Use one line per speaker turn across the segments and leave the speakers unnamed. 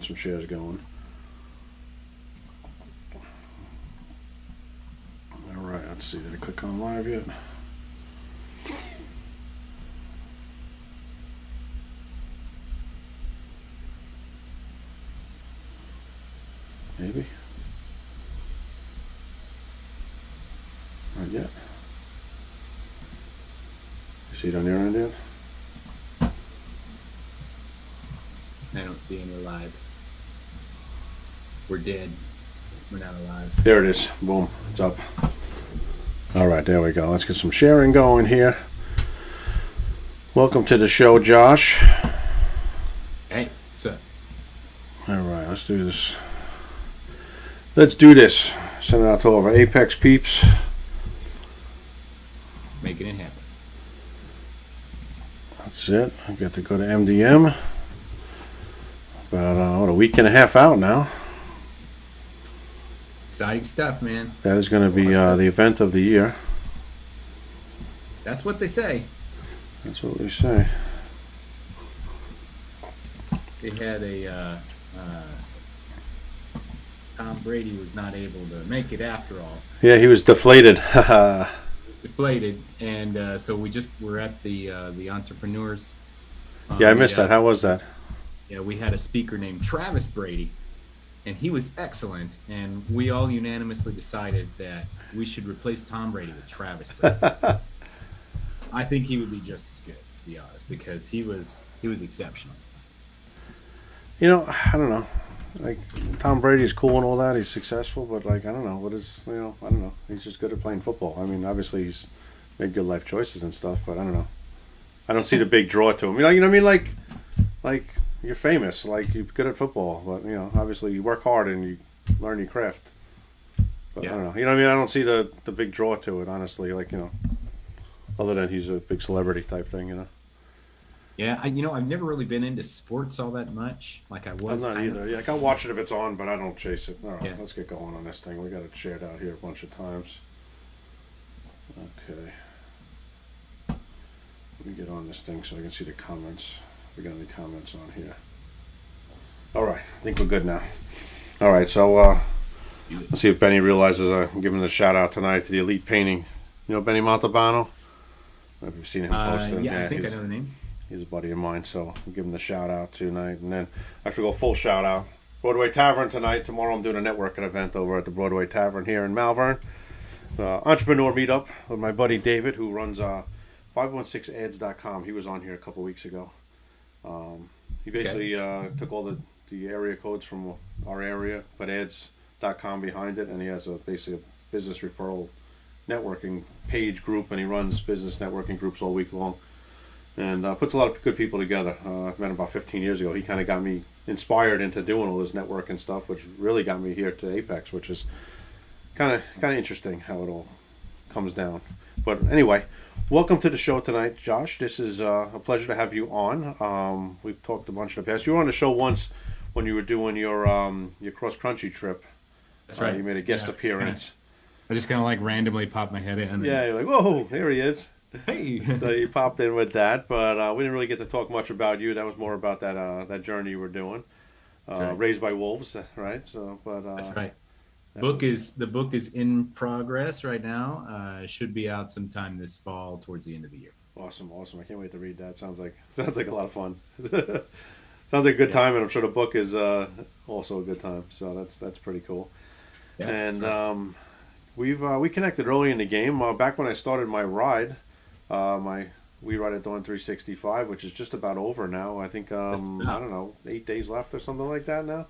get some shares going. All right, let's see. Did I click on live yet? Maybe. Not yet. You see it on your end yet?
I don't see any live. We're dead. We're not alive.
There it is. Boom. It's up. All right, there we go. Let's get some sharing going here. Welcome to the show, Josh.
Hey, what's up?
All right, let's do this. Let's do this. Send it out to all of our Apex peeps.
Making it happen.
That's it. I got to go to MDM. About uh, what, a week and a half out now.
Exciting stuff, man.
That is going to be uh, the event of the year.
That's what they say.
That's what we say.
They had a uh, uh, Tom Brady was not able to make it after all.
Yeah, he was deflated.
was deflated, and uh, so we just were at the uh, the entrepreneurs. uh,
yeah, I missed
meetup.
that. How was that?
Yeah, we had a speaker named Travis Brady, and he was excellent. And we all unanimously decided that we should replace Tom Brady with Travis Brady. I think he would be just as good, to be honest, because he was he was exceptional.
You know, I don't know. Like Tom Brady's cool and all that. He's successful, but like I don't know what is you know I don't know. He's just good at playing football. I mean, obviously he's made good life choices and stuff, but I don't know. I don't see the big draw to him. You know, you know what I mean? Like, like you're famous, like you're good at football, but you know, obviously you work hard and you learn your craft. But
Yeah.
I don't know. You know what I mean? I don't see the the big draw to it, honestly. Like you know, other than he's a big celebrity type thing. You know,
Yeah, I, you know, I've never really been into sports all that much. Like I was.
I'm not
kind of-
either. Yeah, like, I'll watch it if it's on, but I don't chase it. All right,
Yeah.
let's get going on this thing. We got it shared out here a bunch of times. Okay. Let me get on this thing so I can see the comments. We got any comments on here? All right, I think we're good now. All right, so uh, let's see if Benny realizes I'm giving a shout out tonight to the Elite Painting. You know Benny Montalbano? I if you've seen him
Uh,
posted.
yeah, I think I know the name.
He's a buddy of mine, so I'll give him the shout out tonight. And then I should go full shout out. Broadway Tavern tonight. Tomorrow I'm doing a networking event over at the Broadway Tavern here in Malvern. Uh, entrepreneur meetup with my buddy David, who runs uh, 516ads.com. He was on here a couple weeks ago. Um, he basically uh, took all the, the area codes from our area, put ads.com behind it, and he has a basically a business referral networking page group, and he runs business networking groups all week long and uh, puts a lot of good people together. Uh, I've met him about 15 years ago. He kind of got me inspired into doing all this networking stuff, which really got me here to Apex, which is kind of kind of interesting how it all comes down. But anyway, welcome to the show tonight, Josh. This is uh, a pleasure to have you on. Um, we've talked a bunch in the past. You were on the show once when you were doing your um, your cross country trip.
That's
Uh,
right.
you made a guest
Yeah,
appearance.
I just kind of like randomly popped my head in. and-
Yeah, you're like, whoa, there he is.
Hey.
so you popped in with that, but uh, we didn't really get to talk much about you. That was more about that uh, that journey you were doing. Uh,
right.
Raised by wolves, right? So, but uh,
That's right.
That
book is the book is in progress right now. Uh, should be out sometime this fall, towards the end of the year.
awesome, awesome. I can't wait to read that. Sounds like sounds like a lot of fun. sounds like a good
Yeah.
time, and I'm sure the book is uh, also a good time. So that's that's pretty cool.
Yeah,
and
right.
um, we've uh, we connected early in the game. Uh, back when I started my ride, uh, my we ride at Dawn 365, which is just about over now. I think um, I don't know eight days left or something like that now.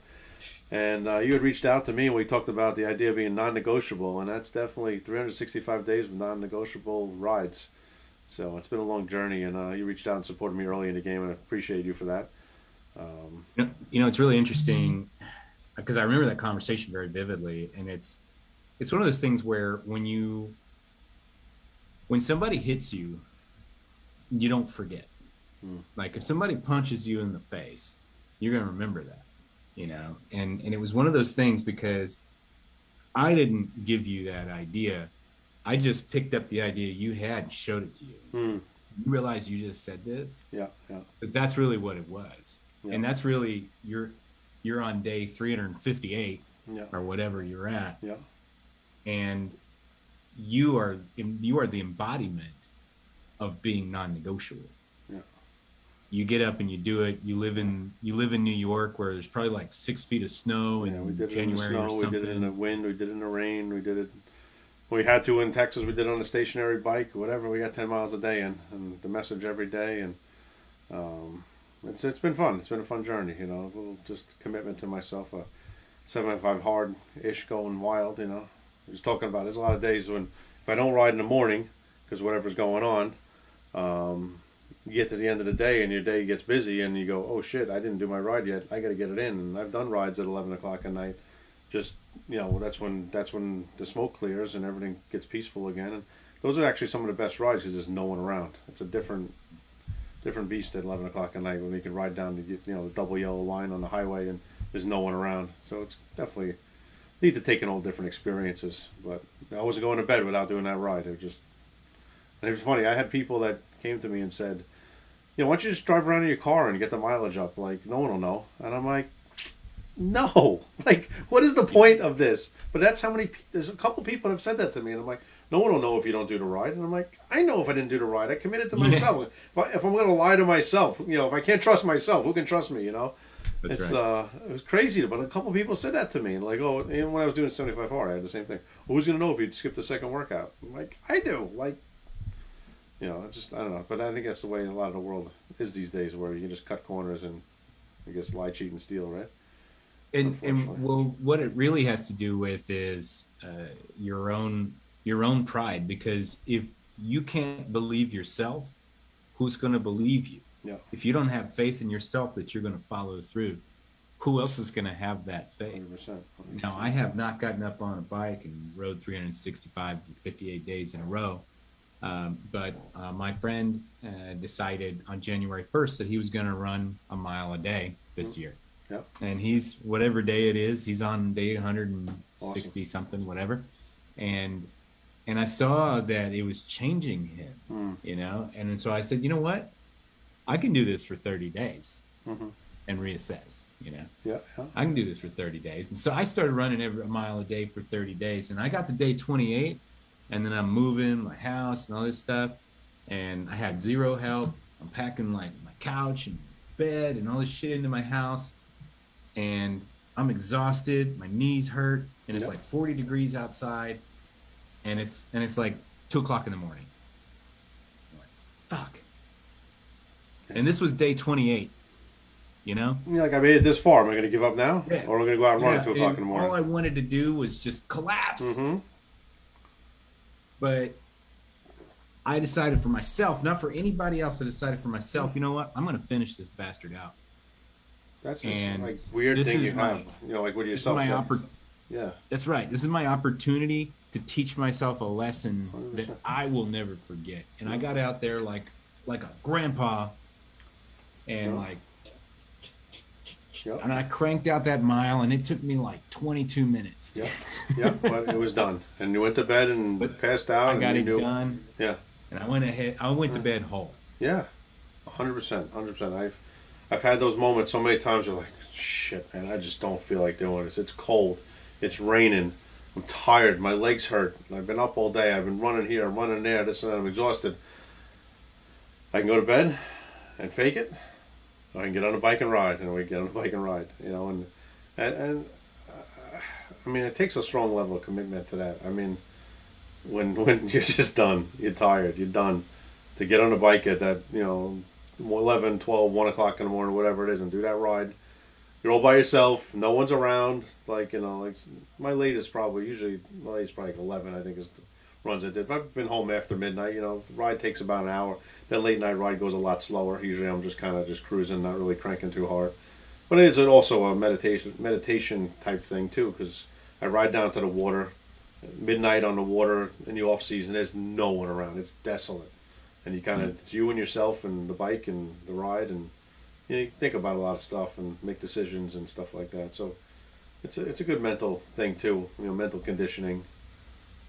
And uh, you had reached out to me and we talked about the idea of being non-negotiable, and that's definitely 365 days of non-negotiable rides. So it's been a long journey, and uh, you reached out and supported me early in the game, and I appreciate you for that. Um,
You know, you know, it's really interesting because I remember that conversation very vividly, and it's it's one of those things where when you when somebody hits you, you don't forget.
Hmm.
Like if somebody punches you in the face, you're gonna remember that, you know. And and it was one of those things because I didn't give you that idea. I just picked up the idea you had and showed it to you.
Hmm.
You realize you just said this
yeah, yeah,
because that's really what it was
Yeah.
and that's really you're you're on day 358
Yeah.
or whatever you're at,
Yeah.
and you are you are the embodiment of being non-negotiable. You get up and you do it. You live in you live in New York where there's probably like six feet of snow in
Yeah, we did it
January
in the
or
snow. We did it in the wind. We did it in the rain. We did it. We had to in Texas. We did it on a stationary bike, whatever. We got ten miles a day in, and the message every day, and um, it's it's been fun. It's been a fun journey, you know. A little just commitment to myself. A seventy five hard ish going wild, you know. I was talking about. There's a lot of days when if I don't ride in the morning because whatever's going on, um, you get to the end of the day and your day gets busy and you go, oh shit, I didn't do my ride yet. I got to get it in. And I've done rides at eleven o'clock at night. Just you know, that's when that's when the smoke clears and everything gets peaceful again. And those are actually some of the best rides because there's no one around. It's a different different beast at eleven o'clock at night when we can ride down the you know the double yellow line on the highway and there's no one around. So it's definitely need to take in all different experiences. But I wasn't going to bed without doing that ride. It was just and it was funny. I had people that came to me and said, "You know, why don't you just drive around in your car and get the mileage up? Like, no one will know." And I'm like, "No, like, what is the point of this?" But that's how many. There's a couple people that have said that to me, and I'm like, "No one will know if you don't do the ride." And I'm like, "I know if I didn't do the ride. I committed to
Yeah.
myself. If, I, if I'm going to lie to myself, you know, if I can't trust myself, who can trust me? You know."
That's
it's
right.
uh, it was crazy, but a couple people said that to me, and like, oh, and when I was doing seventy five hard, I had the same thing. Well, who's gonna know if you'd skip the second workout? I'm like, I do. Like, you know, just I don't know, but I think that's the way a lot of the world is these days, where you can just cut corners and I guess lie, cheat, and steal, right?
and and well what it really has to do with is uh, your own your own pride because if you can't believe yourself who's going to believe you
Yeah.
if you don't have faith in yourself that you're going to follow through who else is going to have that faith
Hundred percent.
now i have not gotten up on a bike and rode 365 58 days in a row um, but uh, my friend uh, decided on january 1st that he was going to run a mile a day this year.
Yep.
and he's whatever day it is he's on day 160 something whatever. And and i saw that it was changing him
Mm.
you know? And and so i said you know what? I can do this for 30 days
Mhm.
and reassess you know?
Yeah, yeah.
i can do this for 30 days. And so i started running every a mile a day for 30 days. And i got to day 28 and then i'm moving my house and all this stuff and i had zero help i'm packing like my couch and bed and all this shit into my house and i'm exhausted my knees hurt and it's
Yep.
like 40 degrees outside and it's and it's like two o'clock in the morning like, fuck and this was day 28 you know
You're like, I made it this far. Am I going to give up now,
Yeah.
or am I going to go out and run at two o'clock in the morning?
all I wanted to do was just collapse.
Mm-hmm.
But I decided for myself, not for anybody else. I decided for myself. You know what? I'm going to finish this bastard out.
That's just
And
like weird
this
thing
is
you
my-
have. You know, like with
This is
yourself.
my
that-
oppor-
yeah.
That's right. This is my opportunity to teach myself a lesson that
100%.
I will never forget. And I got out there like like a grandpa, and
Yeah.
like,
Yep.
and I cranked out that mile, and it took me like 22 minutes.
Yep. Yep. But it was done, and you went to bed and
But
passed out.
I got it
knew-
done,
Yeah.
and I went ahead. I went to bed whole.
Yeah, hundred percent, hundred percent. I've I've had those moments so many times. You're like, shit, man, I just don't feel like doing this. It's cold, it's raining. I'm tired. My legs hurt. I've been up all day. I've been running here, running there. This and that. I'm exhausted. I can go to bed and fake it. I can get on a bike and ride, and we get on a bike and ride. You know, and and, and uh, I mean, it takes a strong level of commitment to that. I mean, when when you're just done, you're tired, you're done to get on a bike at that, you know, 11, 12, 1 o'clock in the morning, whatever it is, and do that ride. You're all by yourself. No one's around. Like, you know, like my latest probably, usually, my latest probably like 11, I think, is runs I did. I've been home after midnight. You know, ride takes about an hour. That late night ride goes a lot slower. Usually I'm just kind of just cruising, not really cranking too hard. But it is also a meditation meditation type thing, too, because I ride down to the water midnight on the water in the off season. There's no one around. It's desolate, and you kind of mm. it's you and yourself and the bike and the ride, and you, know, you think about a lot of stuff and make decisions and stuff like that. So it's a it's a good mental thing too. You know, mental conditioning.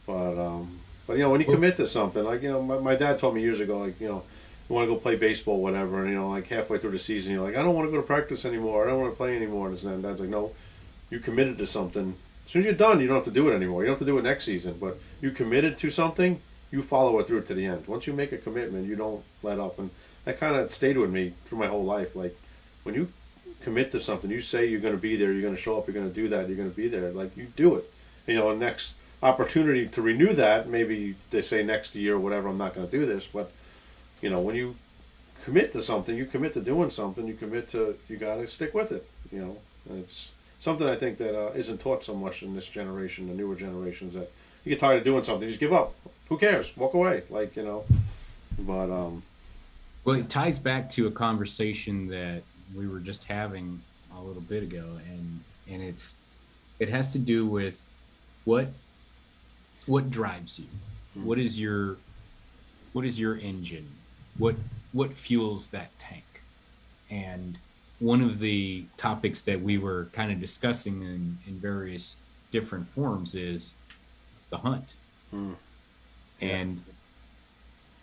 But um, but you know when you commit to something, like you know, my, my dad told me years ago, like you know, you want to go play baseball, whatever, and you know, like halfway through the season, you're like, I don't want to go to practice anymore. I don't want to play anymore. And then dad's like, no, you committed to something. As soon as you're done, you don't have to do it anymore. You don't have to do it next season, but you committed to something, you follow it through to the end. Once you make a commitment, you don't let up, and that kind of stayed with me through my whole life. Like when you commit to something, you say you're going to be there, you're going to show up, you're going to do that, you're going to be there. Like you do it. You know, next opportunity to renew that, maybe they say next year or whatever. I'm not going to do this, but you know, when you commit to something, you commit to doing something, you commit to, you got to stick with it. You know, and it's something I think that uh, not taught so much in this generation, the newer generations, that you get tired of doing something, you just give up. Who cares? Walk away. Like you know, but um.
Well, it ties back to a conversation that we were just having a little bit ago, and and it's it has to do with what what drives you, what is your what is your engine, what what fuels that tank, and one of the topics that we were kind of discussing in, in various different forms is the hunt. Mm. And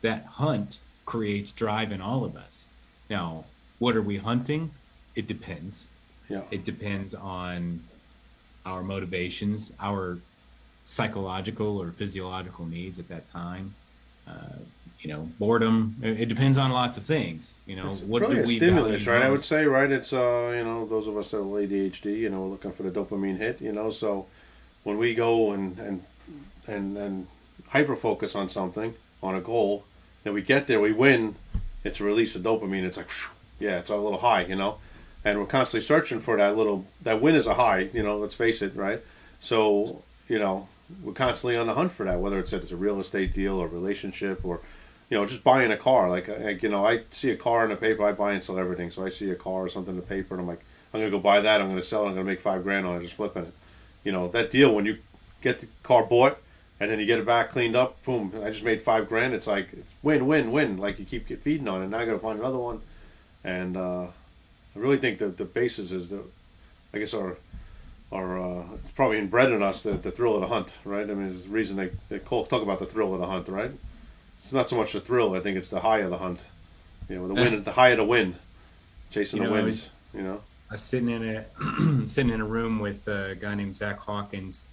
that hunt creates drive in all of us. Now, what are we hunting? It depends.
Yeah.
It depends on our motivations, our psychological or physiological needs at that time. Uh, you know, boredom. It depends on lots of things. You know,
it's
what do
we stimulus, right? I would say, right? It's uh, you know, those of us that have ADHD, you know, we're looking for the dopamine hit. You know, so when we go and and and and hyper focus on something, on a goal, and we get there, we win. It's a release of dopamine. It's like, yeah, it's a little high, you know, and we're constantly searching for that little that win is a high. You know, let's face it, right? So you know, we're constantly on the hunt for that, whether it's it's a real estate deal or relationship or you know, just buying a car. Like, like, you know, I see a car in the paper, I buy and sell everything. So I see a car or something in the paper, and I'm like, I'm gonna go buy that. I'm gonna sell it. I'm gonna make five grand on it, just flipping it. You know, that deal when you get the car bought and then you get it back cleaned up, boom! I just made five grand. It's like win, win, win. Like you keep feeding on it. Now I gotta find another one, and uh, I really think that the basis is the, I guess our are uh, it's probably inbred in us the, the thrill of the hunt, right? I mean, it's the reason they, they talk about the thrill of the hunt, right? It's not so much the thrill. I think it's the high of the hunt. You know, the win, the high of the win, chasing you know, the wins. You know,
I was sitting in a sitting in a room with a guy named Zach Hawkins.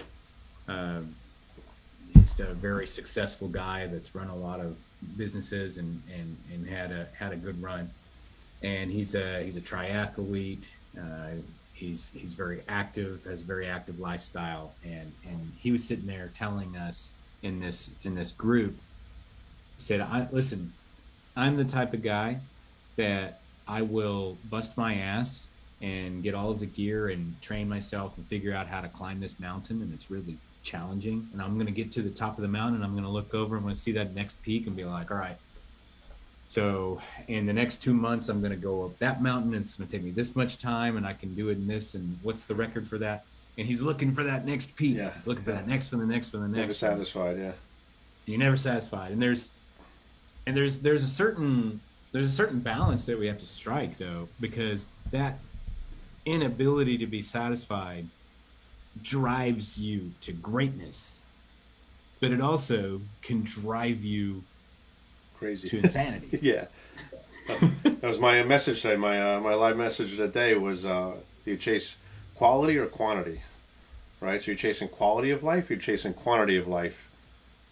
Uh, he's a very successful guy that's run a lot of businesses and and and had a had a good run. And he's a he's a triathlete. Uh, he's he's very active, has a very active lifestyle, and and he was sitting there telling us in this in this group said, "I listen, I'm the type of guy that I will bust my ass and get all of the gear and train myself and figure out how to climb this mountain, and it's really challenging. And I'm going to get to the top of the mountain, and I'm going to look over, I'm going to see that next peak, and be like, all right." So in the next two months, I'm going to go up that mountain, and it's going to take me this much time, and I can do it in this. And what's the record for that? And he's looking for that next peak. Yeah, he's looking yeah. for that next one, the next one, the next.
Never satisfied, yeah.
You're never satisfied, and there's and there's there's a certain there's a certain balance that we have to strike though because that inability to be satisfied drives you to greatness but it also can drive you
crazy
to insanity
yeah that was my message today my uh, my live message today was uh, you chase quality or quantity right so you're chasing quality of life you're chasing quantity of life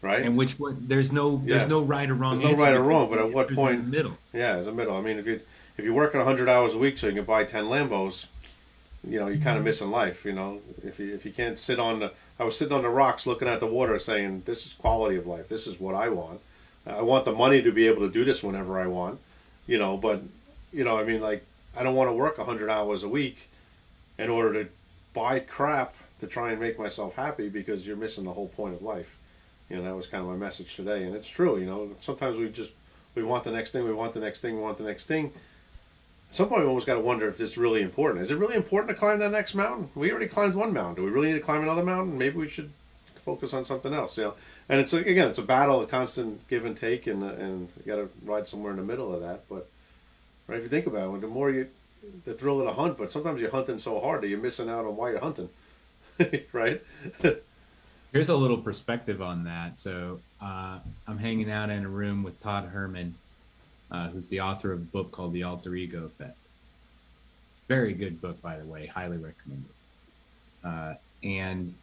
right?
And which one? There's no there's no right or wrong.
There's no right or wrong, but at what point?
Middle.
Yeah, it's a middle. I mean, if you if you're working 100 hours a week so you can buy 10 Lambos, you know, you're kind of mm-hmm. missing life. You know, if you if you can't sit on the, I was sitting on the rocks looking at the water, saying, "This is quality of life. This is what I want. I want the money to be able to do this whenever I want." You know, but you know, I mean, like, I don't want to work 100 hours a week in order to buy crap to try and make myself happy because you're missing the whole point of life. You know that was kind of my message today and it's true you know sometimes we just we want the next thing we want the next thing we want the next thing. At some point we almost got to wonder if it's really important. Is it really important to climb that next mountain? We already climbed one mountain. Do we really need to climb another mountain? Maybe we should focus on something else you know and it's again it's a battle a constant give and take and and you got to ride somewhere in the middle of that but right if you think about it the more you the thrill of the hunt but sometimes you're hunting so hard that you're missing out on why you're hunting right
Here's a little perspective on that. So uh, I'm hanging out in a room with Todd Herman. uh, who's the author of a book called The Alter Ego Effect. Very good book, by the way. Highly recommended. Uh, and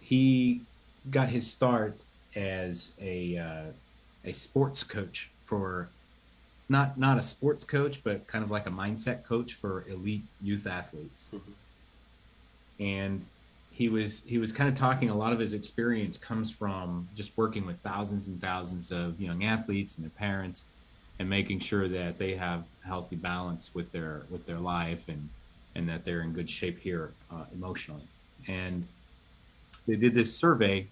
he got his start as a uh, a sports coach for not not a sports coach, but kind of like a mindset coach for elite youth athletes. Mm-hmm. And he was he was kind of talking a lot of his experience comes from just working with thousands and thousands of young athletes and their parents and making sure that they have healthy balance with their with their life and and that they're in good shape here uh, emotionally and they did this survey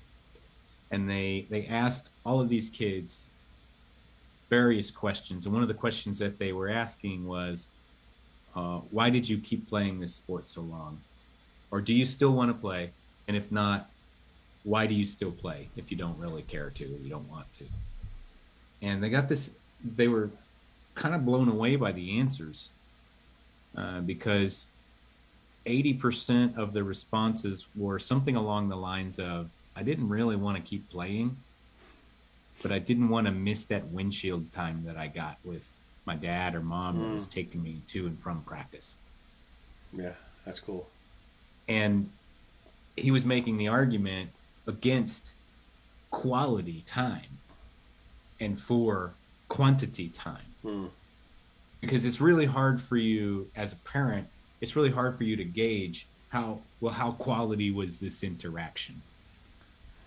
and they they asked all of these kids various questions. And one of the questions that they were asking was uh, why did you keep playing this sport so long? Or do you still want to play? And if not why do you still play if you don't really care to or you don't want to? And they got this they were kind of blown away by the answers uh, because 80% of the responses were something along the lines of I didn't really want to keep playing, but I didn't want to miss that windshield time that I got with my dad or mom mm. that was mm. taking me to and from practice.
Yeah, that's cool.
And he was making the argument against quality time and for quantity time. Mm. Because it's really hard for you as a parent, it's really hard for you to gauge how well how quality was this interaction.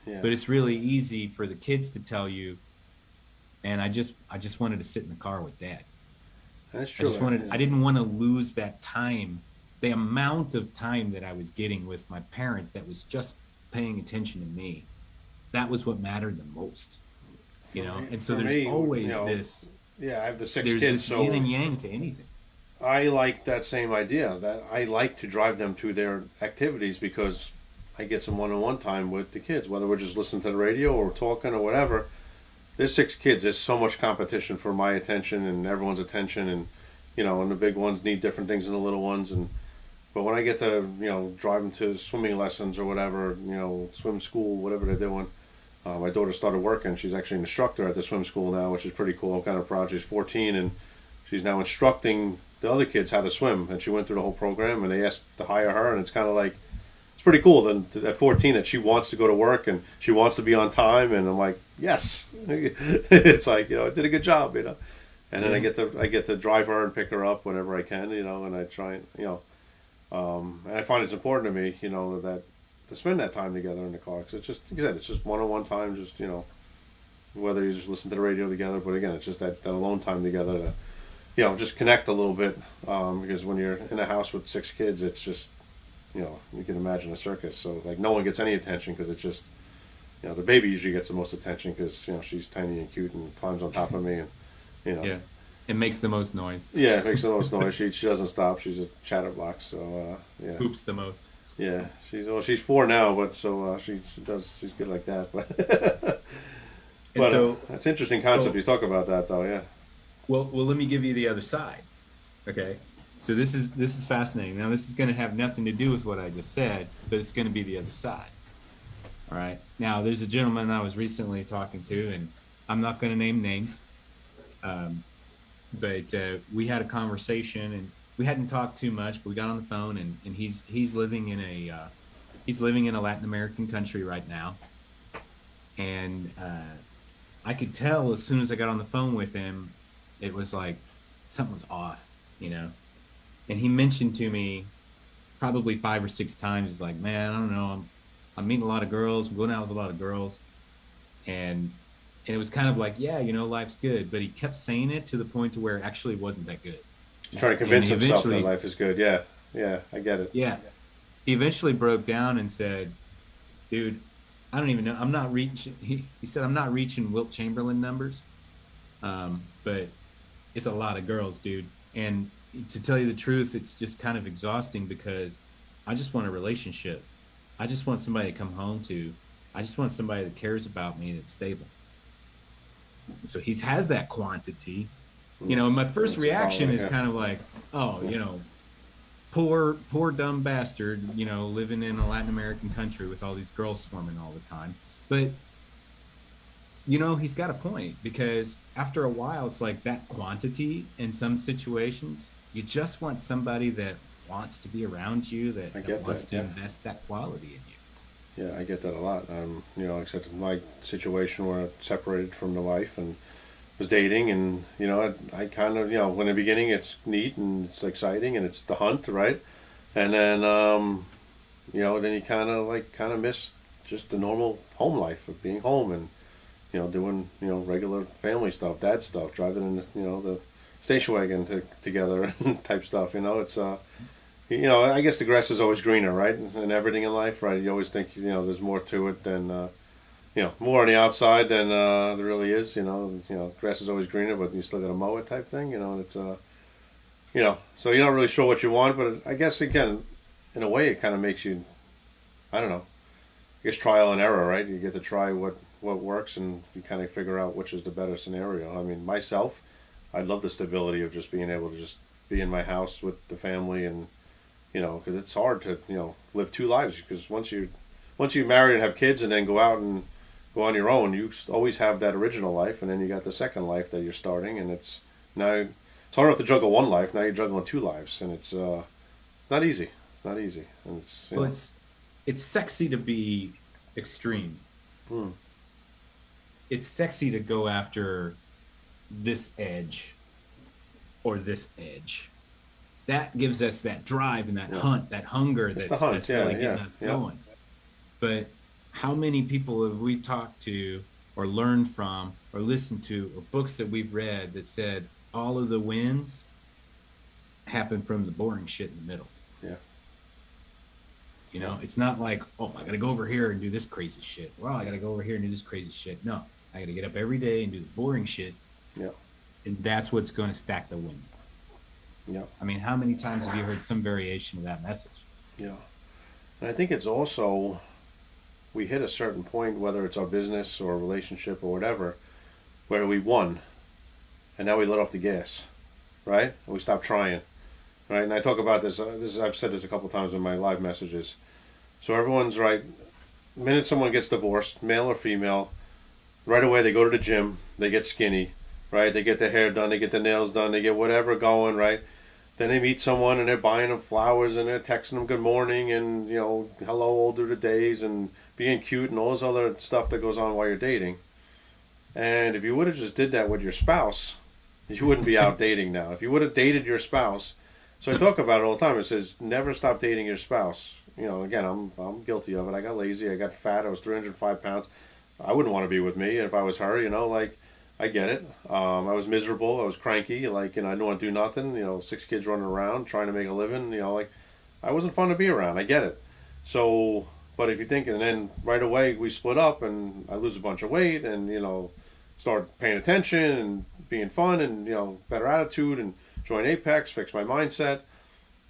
Yeah. But it's really easy for the kids to tell you and I just I just wanted to sit in the car with dad.
That's true.
I just wanted I didn't want to lose that time, the amount of time that I was getting with my parent that was just paying attention to me. That was what mattered the most you know. And so there's me, always you know, this.
Yeah, I have the six
there's
kids.
This so yin and yang to anything.
I like that same idea. That I like to drive them to their activities because I get some one-on-one time with the kids, whether we're just listening to the radio or talking or whatever. There's six kids. There's so much competition for my attention and everyone's attention, and you know, and the big ones need different things than the little ones, and. But when I get to you know drive them to swimming lessons or whatever, you know, swim school, whatever they're doing, uh, my daughter started working. She's actually an instructor at the swim school now, which is pretty cool. I'm kind of proud. She's 14 and she's now instructing the other kids how to swim. And she went through the whole program and they asked to hire her. And it's kind of like, it's pretty cool then at 14 that she wants to go to work and she wants to be on time. And I'm like, yes. it's like, you know, I did a good job, you know. And then I get to I get to drive her and pick her up whenever I can, you know, and I try and you know, um, and I find it's important to me, you know, that to spend that time together in the car. Because it's just, like I said, it's just one-on-one time. Just you know, whether you just listen to the radio together, but again, it's just that, that alone time together to, you know, just connect a little bit. Um, because when you're in a house with six kids, it's just, you know, you can imagine a circus. So like no one gets any attention because it's just, you know, the baby usually gets the most attention because you know she's tiny and cute and climbs on top of me and, you know.
Yeah. It makes the most noise.
Yeah, it makes the most noise. She, she doesn't stop. She's a chatterbox. So uh, yeah.
Poops the most.
Yeah, she's well, she's four now, but so uh, she, she does she's good like that. But, but so, uh, that's interesting concept. Well, you talk about that though, yeah.
Well, well, let me give you the other side. Okay, so this is this is fascinating. Now, this is going to have nothing to do with what I just said, but it's going to be the other side. All right. Now, there's a gentleman I was recently talking to, and I'm not going to name names, um, but uh, we had a conversation, and we hadn't talked too much, but we got on the phone, and, and he's he's living in a uh, he's living in a Latin American country right now, and uh, I could tell as soon as I got on the phone with him, it was like something was off, you know. And he mentioned to me probably five or six times, he's like, "Man, I don't know, I'm I'm meeting a lot of girls, I'm going out with a lot of girls," and and it was kind of like, yeah, you know, life's good, but he kept saying it to the point to where it actually wasn't that good
trying to convince himself that life is good. Yeah, yeah, I get it.
Yeah, he eventually broke down and said, "Dude, I don't even know. I'm not reaching." He, he said, "I'm not reaching Wilt Chamberlain numbers, um, but it's a lot of girls, dude." And to tell you the truth, it's just kind of exhausting because I just want a relationship. I just want somebody to come home to. I just want somebody that cares about me and that's stable. So he has that quantity, you know, my first reaction is kind of like, oh, you know, poor, poor dumb bastard, you know, living in a Latin American country with all these girls swarming all the time. But you know, he's got a point because after a while, it's like that quantity in some situations. You just want somebody that wants to be around you, that,
I
that wants
that,
to
yeah.
invest that quality in you.
Yeah, I get that a lot. Um, you know, except in my situation where I separated from the wife and was dating, and you know, I, I kind of, you know, in the beginning it's neat and it's exciting and it's the hunt, right? And then, um, you know, then you kind of like kind of miss just the normal home life of being home and you know doing you know regular family stuff, dad stuff, driving in the, you know the station wagon to, together type stuff. You know, it's uh, you know, I guess the grass is always greener, right? And everything in life, right? You always think you know there's more to it than uh, you know more on the outside than uh, there really is. You know, you know, grass is always greener, but you still got to mow it type thing. You know, and it's uh, you know, so you're not really sure what you want, but I guess again, in a way, it kind of makes you, I don't know, I guess trial and error, right? You get to try what what works, and you kind of figure out which is the better scenario. I mean, myself, I love the stability of just being able to just be in my house with the family and you know because it's hard to you know live two lives because once you once you marry and have kids and then go out and go on your own you always have that original life and then you got the second life that you're starting and it's now it's hard enough to juggle one life now you're juggling two lives and it's uh it's not easy it's not easy and it's you
Well,
know,
it's it's sexy to be extreme.
Hmm.
It's sexy to go after this edge or this edge. That gives us that drive and that
Yeah.
hunt, that hunger
It's
that's,
hunt,
that's
yeah,
really getting
yeah,
us going. But how many people have we talked to or learned from or listened to or books that we've read that said all of the wins happen from the boring shit in the middle?
yeah
You know, it's not like, oh, I got to go over here and do this crazy shit. Well, I got to go over here and do this crazy shit. No, I got to get up every day and do the boring shit.
yeah
And that's what's going to stack the wins.
yeah
I mean, how many times have you heard some variation of that message?
Yeah. And I think it's also, we hit a certain point, whether it's our business or relationship or whatever, where we won and now we let off the gas, right? And we stop trying, right? And I talk about this, uh, this I've said this a couple times in my live messages. So everyone's right. The minute someone gets divorced, male or female, right away they go to the gym, they get skinny, right? They get their hair done, they get their nails done, they get whatever going, right? Then they meet someone and they're buying them flowers and they're texting them good morning and you know hello all through the days and being cute and all this other stuff that goes on while you're dating. And if you would have just did that with your spouse, you wouldn't be out dating now. If you would have dated your spouse, so I talk about it all the time. It says never stop dating your spouse. You know, again, I'm I'm guilty of it. I got lazy. I got fat. I was 305 pounds. I wouldn't want to be with me if I was her. You know, like I get it. Um, I was miserable. I was cranky. Like, you know, I didn't want to do nothing. You know, six kids running around trying to make a living. You know, like I wasn't fun to be around. I get it. So, but if you think, and then right away we split up, and I lose a bunch of weight, and you know, start paying attention and being fun, and you know, better attitude, and join Apex, fix my mindset,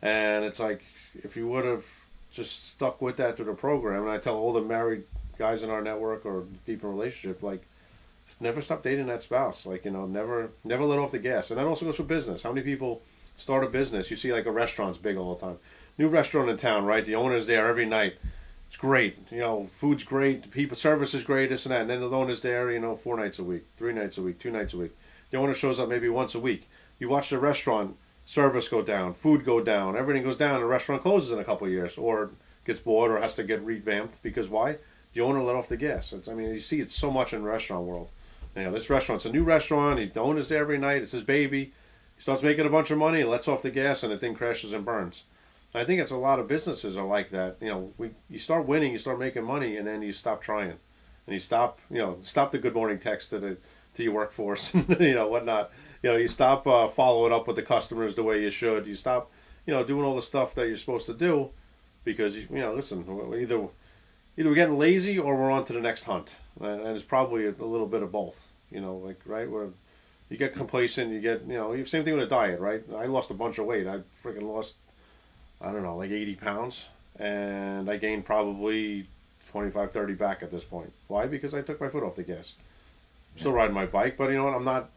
and it's like if you would have just stuck with that through the program, and I tell all the married guys in our network or deep in relationship, like never stop dating that spouse. Like you know, never never let off the gas. And that also goes for business. How many people start a business? You see, like a restaurant's big all the time. New restaurant in town, right? The owner's there every night. It's great. You know, food's great. People service is great. This and that. And then the owner's there. You know, four nights a week, three nights a week, two nights a week. The owner shows up maybe once a week. You watch the restaurant service go down, food go down, everything goes down. The restaurant closes in a couple years, or gets bored or has to get revamped because why? The owner let off the gas. It's, I mean, you see it so much in restaurant world. You know, this restaurant's a new restaurant. He, the owner's there every night. It's his baby. He starts making a bunch of money and lets off the gas, and the thing crashes and burns. I think it's a lot of businesses are like that. You know, we you start winning, you start making money, and then you stop trying, and you stop. You know, stop the good morning text to the to your workforce, you know, whatnot. You know, you stop uh, following up with the customers the way you should. You stop, you know, doing all the stuff that you're supposed to do, because you know, listen, either either we're getting lazy or we're on to the next hunt, and it's probably a, little bit of both. You know, like right where you get complacent, you get you know, same thing with a diet, right? I lost a bunch of weight. I freaking lost, I don't know, like 80 pounds, and I gained probably 25, 30 back at this point. Why? Because I took my foot off the gas. Still riding my bike, but you know what? I'm not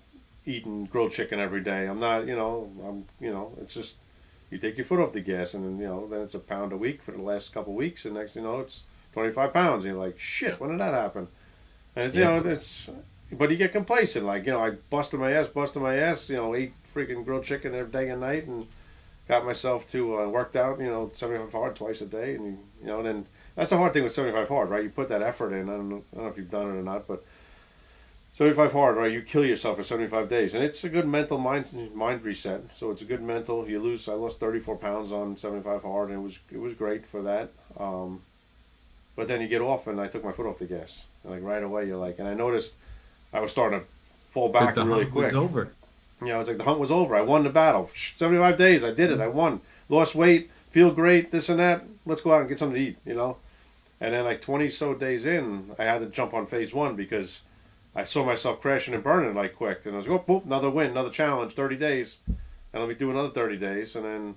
eating grilled chicken every day. I'm not, you know, I'm, you know, it's just you take your foot off the gas, and then you know, then it's a pound a week for the last couple weeks, and next, you know, it's 25 pounds. And you're like, shit, when did that happen? And you
Yeah.
know, it's but you get complacent. Like you know, I busted my ass, busted my ass. You know, ate freaking grilled chicken every day and night, and got myself to uh, worked out. You know, seventy five hard twice a day, and you, you know, and then that's the hard thing with seventy five hard, right? You put that effort in. I don't know, I don't know if you've done it or not, but. 75 hard, right? You kill yourself for 75 days, and it's a good mental mind mind reset. So it's a good mental. You lose. I lost 34 pounds on 75 hard, and it was it was great for that. Um, but then you get off, and I took my foot off the gas. And like right away, you're like, and I noticed I was starting to fall back
the
really
hunt
quick.
was over.
You know, was like the hunt was over. I won the battle. 75 days, I did it. I won. Lost weight, feel great, this and that. Let's go out and get something to eat, you know? And then, like 20 so days in, I had to jump on phase one because I saw myself crashing and burning like quick. And I was going, oh, boop, another win, another challenge, 30 days. And let me do another 30 days. And then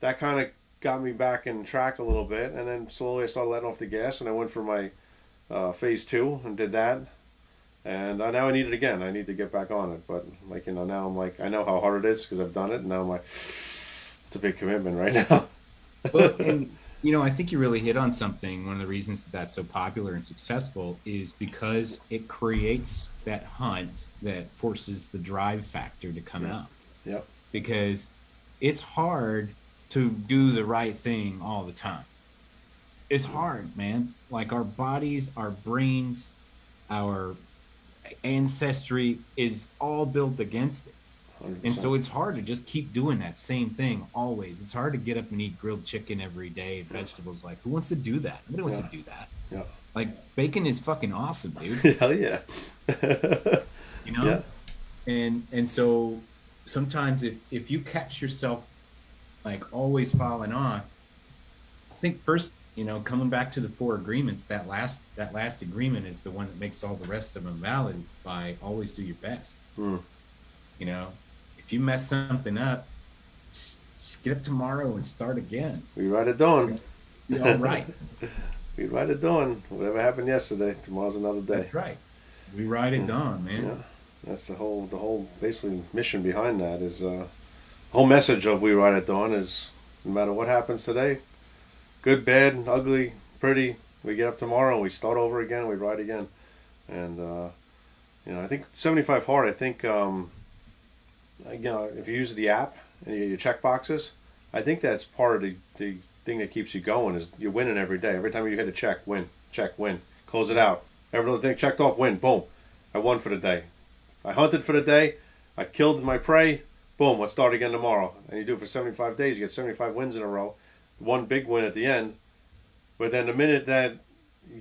that kind of got me back in track a little bit. And then slowly I started letting off the gas and I went for my uh, phase two and did that. And uh, now I need it again. I need to get back on it. But like you know, now I'm like I know how hard it is because I've done it. And now I'm like, it's a big commitment right now.
well, and you know, I think you really hit on something. One of the reasons that that's so popular and successful is because it creates that hunt that forces the drive factor to come
Yeah.
out.
Yep.
Because it's hard to do the right thing all the time. It's hard, man. Like our bodies, our brains, our ancestry is all built against it.
100%.
And so it's hard to just keep doing that same thing always. It's hard to get up and eat grilled chicken every day, vegetables. Like, who wants to do that? Nobody wants
Yeah.
to do that.
yeah,
Like, bacon is fucking awesome, dude.
hell yeah.
You know?
Yeah.
And and so sometimes if if you catch yourself like always falling off, I think first, you know, coming back to the four agreements, that last that last agreement is the one that makes all the rest of them valid by always do your best.
Hmm.
You know, if you mess something up, get up tomorrow and start again.
we ride it dawn.
Be all right.
We ride it dawn. Whatever happened yesterday, tomorrow's another day.
That's right. We ride it dawn, man.
Yeah, that's the whole the whole basically mission behind that is uh, whole message of we ride at dawn is no matter what happens today, good, bad, ugly, pretty, we get up tomorrow we start over again. We ride again, and uh, you know I think seventy five hard. I think um, you know if you use the app and you check boxes, I think that's part of the, the thing that keeps you going is you're winning every day. Every time you hit a check, win, check, win, close it out. Every little thing checked off, win, boom. I won for the day. I hunted for the day. I killed my prey. Boom, let's start again tomorrow. And you do it for 75 days. You get 75 wins in a row. One big win at the end. But then the minute that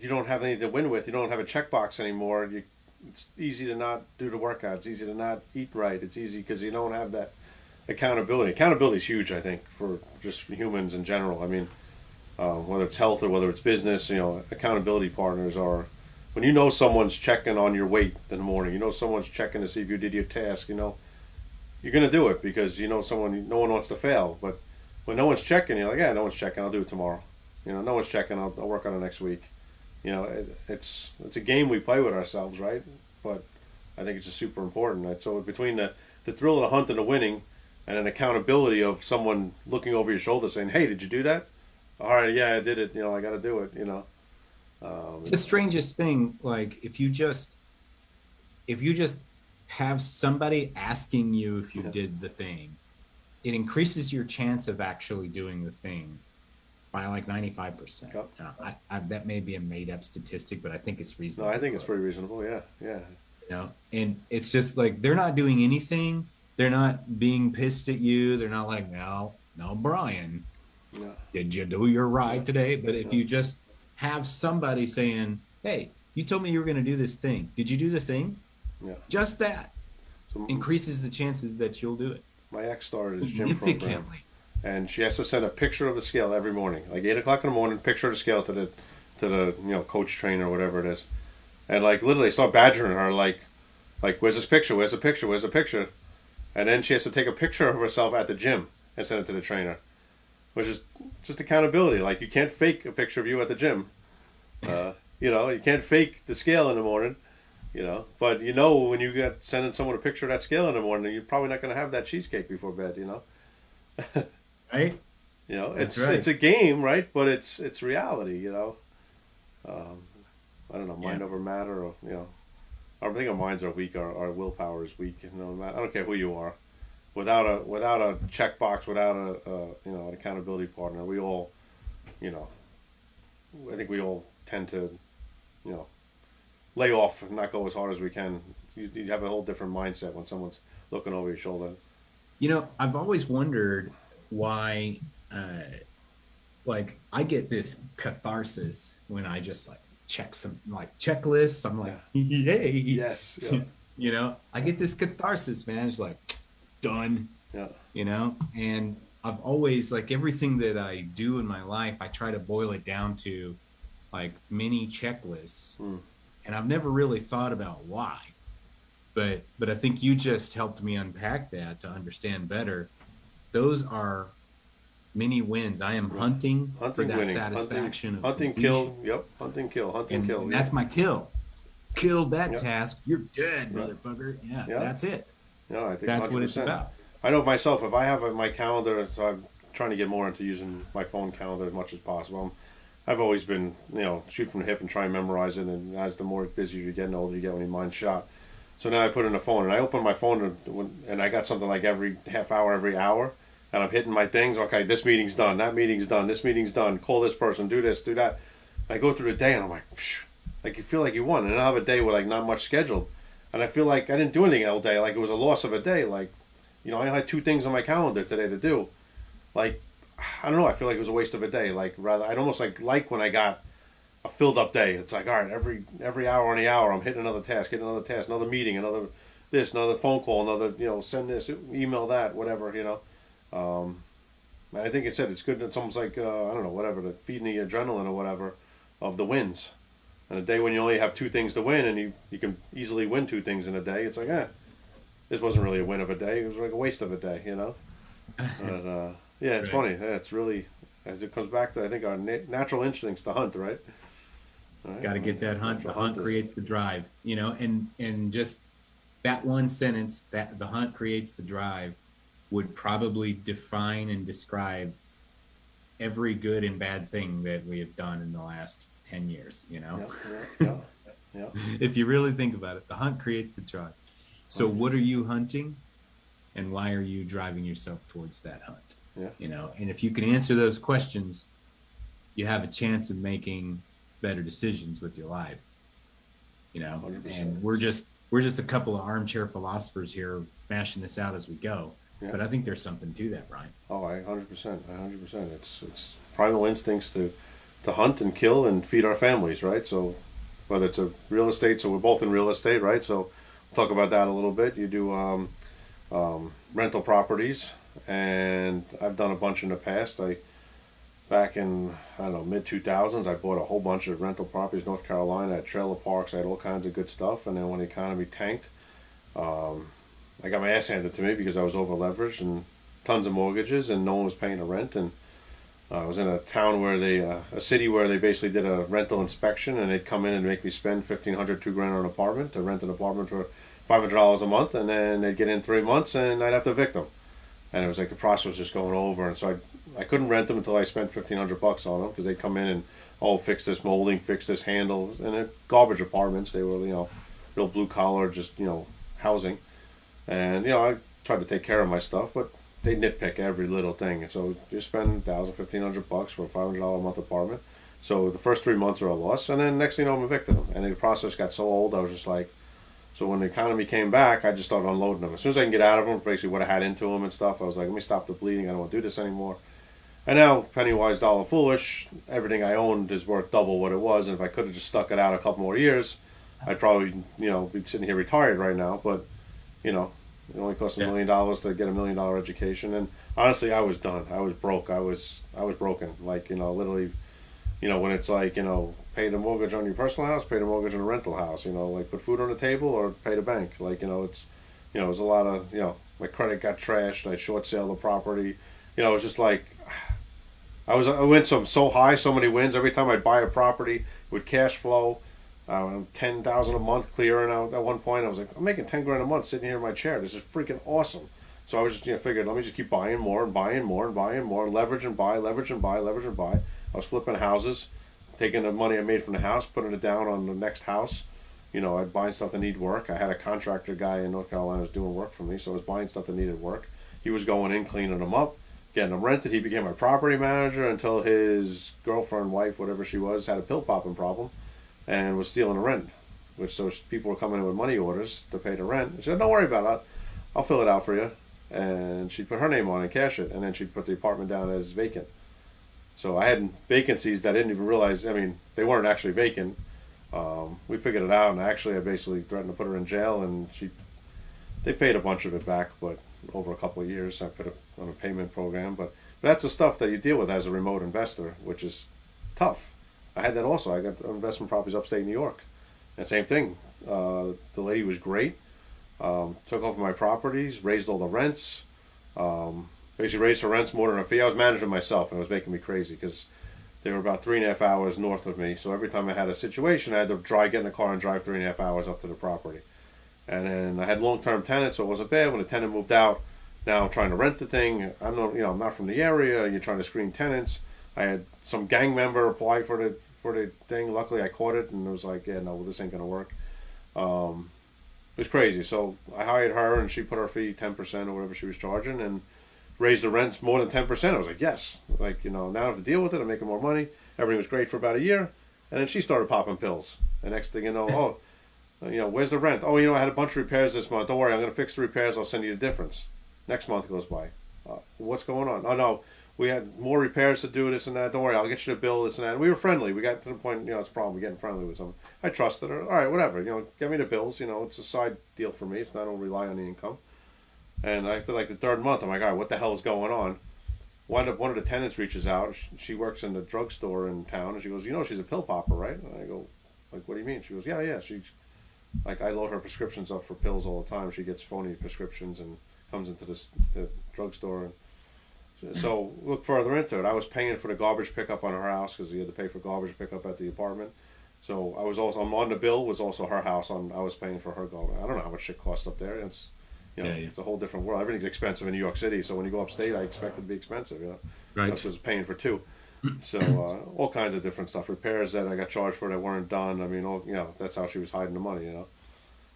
you don't have anything to win with, you don't have a checkbox anymore, you, it's easy to not do the workout. It's easy to not eat right. It's easy because you don't have that accountability. Accountability is huge, I think, for just for humans in general. I mean, uh, whether it's health or whether it's business, you know, accountability partners are when you know someone's checking on your weight in the morning, you know someone's checking to see if you did your task, you know, you're gonna do it because you know someone. No one wants to fail, but when no one's checking, you're like, yeah, no one's checking. I'll do it tomorrow. You know, no one's checking. I'll, I'll work on it next week. You know, it, it's it's a game we play with ourselves, right? But I think it's just super important. Right? So between the the thrill of the hunt and the winning, and an accountability of someone looking over your shoulder saying, "Hey, did you do that?" All right, yeah, I did it. You know, I got to do it. You know. Um,
It's the strangest thing. Like if you just if you just have somebody asking you if you
Yeah.
did the thing, it increases your chance of actually doing the thing by like ninety five percent.
Yep.
I, I, that may be a made up statistic, but I think it's reasonable. no.
I think it's pretty reasonable. Yeah, yeah.
you know and it's just like they're not doing anything they're not being pissed at you they're not like no no brian
Yeah.
did you do your ride today but if
Yeah.
you just have somebody saying hey you told me you were going to do this thing did you do the thing
Yeah.
just that
So
increases the chances that you'll do it
my ex started his gym program. and she has to send a picture of the scale every morning, like eight o'clock in the morning. Picture of the scale to the to the you know coach trainer or whatever it is, and like literally start badgering her like, like where's this picture? Where's the picture? Where's the picture? And then she has to take a picture of herself at the gym and send it to the trainer, which is just accountability. Like you can't fake a picture of you at the gym. Uh, you know, you can't fake the scale in the morning. You know, but you know when you get sending someone a picture of that scale in the morning, you're probably not going to have that cheesecake before bed. You know.
right
You know,
That's
it's
right.
it's a game, right? But it's it's reality. You know, um, I don't know, mind
Yeah.
over matter, or you know, I think our minds are weak. Our, our willpower is weak. You know, I don't care who you are. Without a without a checkbox, without a, a you know an accountability partner, we all, you know, I think we all tend to, you know, lay off and not go as hard as we can. You, you have a whole different mindset when someone's looking over your shoulder.
You know, I've always wondered why, uh, like, I get this catharsis when I just like check some like checklists. I'm like, yay.
Yes. Yeah.
You know, I get this catharsis, man. It's like, done.
yeah.
you know and i've always like everything that i do in my life i try to boil it down to like mini checklists
Mm.
And i've never really thought about why but but i think you just helped me unpack that to understand better those are mini wins i am hunting, for that
winning.
satisfaction
Hunting,
of
hunting kill. Yep. Hunting, kill. Hunting,
and,
kill.
and
yeah.
that's my kill Kill that
Yep.
task you're dead motherfucker yeah,
Yeah.
that's it
Yeah, I think
that's what it's
100%.
about
I know myself. If I have my calendar, so I'm trying to get more into using my phone calendar as much as possible. I'm, I've always been, you know, shoot from the hip and try and memorize it. And as the more busy you get, and the older you get, when your mind's shot. So now I put in the phone, and I open my phone, and, and I got something like every half hour, every hour, and I'm hitting my things. Okay, this meeting's done. That meeting's done. This meeting's done. Call this person. Do this. Do that. I go through the day, and I'm like, Phew, like you feel like you won. And I have a day with like not much scheduled, and I feel like I didn't do anything all day. Like it was a loss of a day. Like you know, I had two things on my calendar today to do. Like, I don't know. I feel like it was a waste of a day. Like, rather, I'd almost like like when I got a filled up day. It's like, all right, every every hour on the hour, I'm hitting another task, hitting another task, another meeting, another this, another phone call, another you know, send this, email that, whatever. You know, um, I think it said it's good. It's almost like uh, I don't know, whatever, to feeding the adrenaline or whatever of the wins. And a day when you only have two things to win, and you you can easily win two things in a day, it's like, eh, this wasn't really a win of a day. It was like a waste of a day, you know. But uh, yeah, it's
Right.
funny. Yeah, it's really as it comes back to I think our na- natural instincts to hunt, right? Right?
got to get that hunt the hunt creates the drive you know and and just that one sentence that the hunt creates the drive would probably define and describe every good and bad thing that we have done in the last 10 years you know if you really think about it the hunt creates the drive so what are you hunting and why are you driving yourself towards that hunt
Yeah.
you know and if you can answer those questions you have a chance of making better decisions with your life you know
100%.
and we're just we're just a couple of armchair philosophers here mashing this out as we go
Yeah.
but i think there's something to that brian
Oh, I hundred percent, I hundred percent. It's it's primal instincts to to hunt and kill and feed our families, right? So whether it's a real estate, so we're both in real estate, right? So we'll talk about that a little bit. You do um, um, rental properties, and I've done a bunch in the past. I back in I don't know mid two thousands, I bought a whole bunch of rental properties, North Carolina, had trailer parks, I had all kinds of good stuff. And then when the economy tanked, um, I got my ass handed to me because I was over leveraged and tons of mortgages and no one was paying the rent and uh, I was in a town where they uh, a city where they basically did a rental inspection and they'd come in and make me spend fifteen hundred two grand on an apartment to rent an apartment for five hundred dollars a month and then they'd get in three months and I'd have to evict them and it was like the process was just going over and so I I couldn't rent them until I spent fifteen hundred bucks on them because they'd come in and oh fix this molding fix this handle and they're garbage apartments they were you know real blue collar just you know housing and you know I tried to take care of my stuff but they nitpick every little thing. And so you spend thousand, fifteen hundred bucks for a five hundred dollar a month apartment. So the first three months are a loss, and then next thing you know, I'm evicting them. And the process got so old, I was just like, so when the economy came back, I just started unloading them. As soon as I can get out of them, basically what I had into them and stuff, I was like, let me stop the bleeding. I don't want to do this anymore. And now, penny wise, dollar foolish. Everything I owned is worth double what it was. And if I could have just stuck it out a couple more years, I'd probably, you know, be sitting here retired right now. But, you know, it only cost a
Yeah.
million dollars to get a million dollar education, and honestly, I was done. I was broke. I was I was broken. Like you know, literally, you know, when it's like you know, pay the mortgage on your personal house, pay the mortgage on a rental house. You know, like put food on the table or pay the bank. Like you know, it's you know, it was a lot of you know, my credit got trashed. I short sale the property. You know, it was just like. I was I went some, so high, so many wins. Every time I'd buy a property with cash flow, uh, ten thousand a month clearing out at one point. I was like, I'm making ten grand a month sitting here in my chair. This is freaking awesome. So I was just you know figured let me just keep buying more and buying more and buying more, leverage and buy, leverage and buy, leverage and buy. I was flipping houses, taking the money I made from the house, putting it down on the next house. You know, I'd buying stuff that needed work. I had a contractor guy in North Carolina was doing work for me, so I was buying stuff that needed work. He was going in, cleaning them up, getting them rented. He became my property manager until his girlfriend, wife, whatever she was, had a pill popping problem and was stealing the rent. Which so people were coming in with money orders to pay the rent. She said, "Don't worry about it. I'll fill it out for you." And she'd put her name on it and cash it, and then she'd put the apartment down as vacant. So I had vacancies that I didn't even realize. I mean, they weren't actually vacant. Um, we figured it out, and actually, I basically threatened to put her in jail, and she, they paid a bunch of it back, but over a couple of years, I put it on a payment program. But, but that's the stuff that you deal with as a remote investor, which is tough. I had that also. I got investment properties upstate New York, and same thing. Uh, the lady was great. Um, took over my properties, raised all the rents. Um, basically raised her rents more than a fee. I was managing myself, and it was making me crazy because they were about three and a half hours north of me. So every time I had a situation, I had to drive, get in the car, and drive three and a half hours up to the property. And then I had long-term tenants, so it wasn't bad. When the tenant moved out, now I'm trying to rent the thing. I'm not, you know, I'm not from the area. You're trying to screen tenants. I had some gang member apply for the for the thing. Luckily, I caught it, and it was like, yeah, no, well, this ain't gonna work. Um, it was crazy. So I hired her, and she put her fee ten percent or whatever she was charging, and raised the rents more than ten percent. I was like, yes, like you know, now I have to deal with it. I'm making more money. Everything was great for about a year, and then she started popping pills. The next thing you know, oh, you know, where's the rent? Oh, you know, I had a bunch of repairs this month. Don't worry, I'm gonna fix the repairs. I'll send you the difference. Next month goes by. Uh, what's going on? Oh no, we had more repairs to do. This and that. Don't worry, I'll get you the bill. This and that. And we were friendly. We got to the point. You know, it's a problem. We're getting friendly with someone. I trusted her. All right, whatever. You know, get me the bills. You know, it's a side deal for me. It's not. I don't rely on the income. And I feel like the third month, I'm like, all right, what the hell is going on? One of one of the tenants reaches out. She works in the drugstore in town, and she goes, you know, she's a pill popper, right? And I go, like, what do you mean? She goes, yeah, yeah. She, like, I load her prescriptions up for pills all the time. She gets phony prescriptions and comes into this the drugstore and so look further into it. I was paying for the garbage pickup on her house because you had to pay for garbage pickup at the apartment. So I was also I'm on the bill was also her house. On I was paying for her garbage. I don't know how much shit costs up there. It's you know,
Yeah, yeah.
it's a whole different world. Everything's expensive in New York City. So when you go upstate, I expect it to be expensive. You know,
Right.
That's was paying for two. So uh, all kinds of different stuff. Repairs that I got charged for that weren't done. I mean, all, you know, that's how she was hiding the money. You know,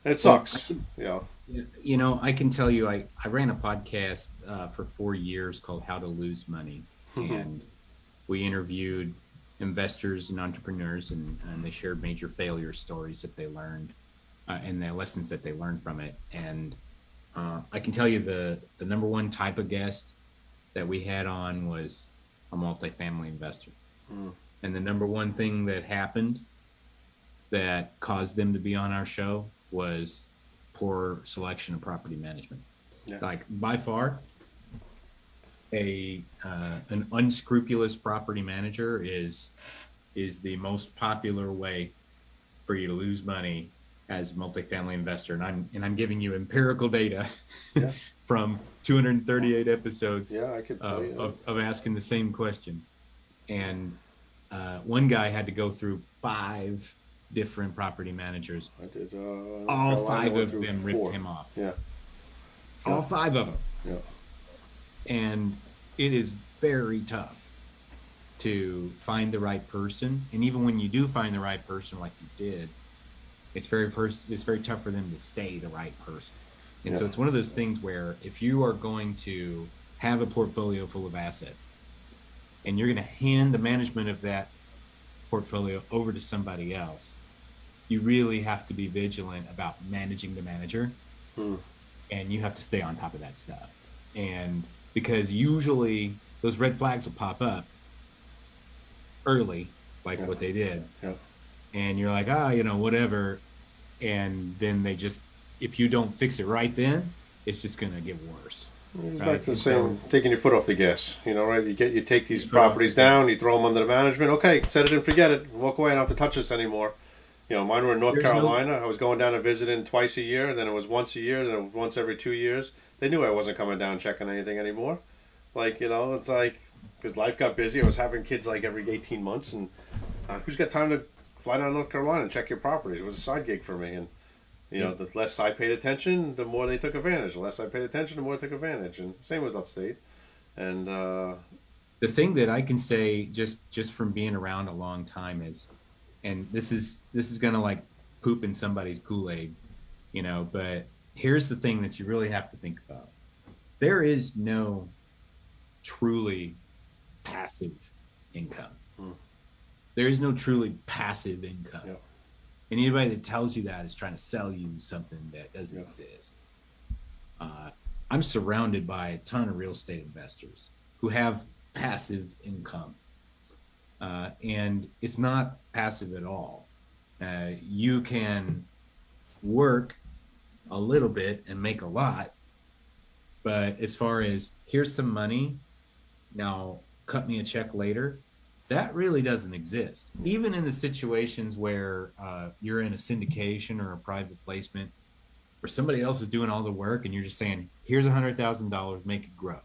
and it
Well,
sucks. You know,
You know, I can tell you, I, I ran a podcast uh, for four years called How to Lose Money. and we interviewed investors and entrepreneurs, and, and they shared major failure stories that they learned uh, and the lessons that they learned from it. And uh, I can tell you the, the number one type of guest that we had on was a multifamily investor.
Mm.
And the number one thing that happened that caused them to be on our show was poor selection of property management.
Yeah.
Like by far, a uh, an unscrupulous property manager is is the most popular way for you to lose money as a multifamily investor. And I'm and I'm giving you empirical data
Yeah.
from 238 episodes
yeah, I could
of, of, of asking the same questions. And uh, one guy had to go through five different property managers.
I did. Uh,
All five of them ripped
four.
him off.
Yeah,
All five of them.
yeah.
And it is very tough to find the right person. And even when you do find the right person, like you did, it's very first. It's very tough for them to stay the right person. And so it's one of those things where if you are going to have a portfolio full of assets, and you're going to hand the management of that portfolio over to somebody else, you really have to be vigilant about managing the manager
Hmm.
and you have to stay on top of that stuff. And because usually those red flags will pop up early, like
Yeah.
what they did,
Yeah.
And you're like, ah, you know, whatever. And then they just, if you don't fix it right then, it's just going to get worse.
It's
Right,
to the same, taking your foot off the gas. You know, right? You get, you take these properties down, you throw them under the management. Okay, set it and forget it. Walk away. I don't have to touch this anymore. You know, mine were in North
There's no-
Carolina. I was going down and visiting twice a year. Then it was once a year. Then it was once every two years. They knew I wasn't coming down checking anything anymore. Like you know, it's like because life got busy. I was having kids like every eighteen months, and uh, who's got time to fly down to North Carolina and check your properties? It was a side gig for me, and you know, the less I paid attention, the more they took advantage. The less I paid attention, the more they took advantage. And same with upstate. And uh,
the thing that I can say just just from being around a long time is, and this is this is gonna like poop in somebody's Kool Aid, you know. But here's the thing that you really have to think about: there is no truly passive income.
Hmm.
There is no truly passive income.
Yep.
And anybody that tells you that is trying to sell you something that doesn't
Yeah.
exist. Uh, I'm surrounded by a ton of real estate investors who have passive income. Uh, and it's not passive at all. Uh, you can work a little bit and make a lot, but as far as here's some money, now cut me a check later, that really doesn't exist. Even in the situations where uh, you're in a syndication or a private placement, where somebody else is doing all the work and you're just saying, here's a hundred thousand dollars, make it grow.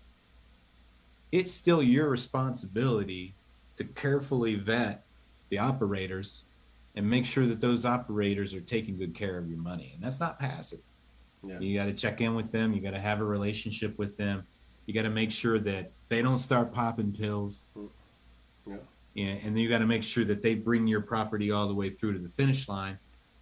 It's still your responsibility to carefully vet the operators and make sure that those operators are taking good care of your money. And that's not passive.
Yeah.
You got to check in with them. You got to have a relationship with them. You got to make sure that they don't start popping pills.
Yeah.
And then you got to make sure that they bring your property all the way through to the finish line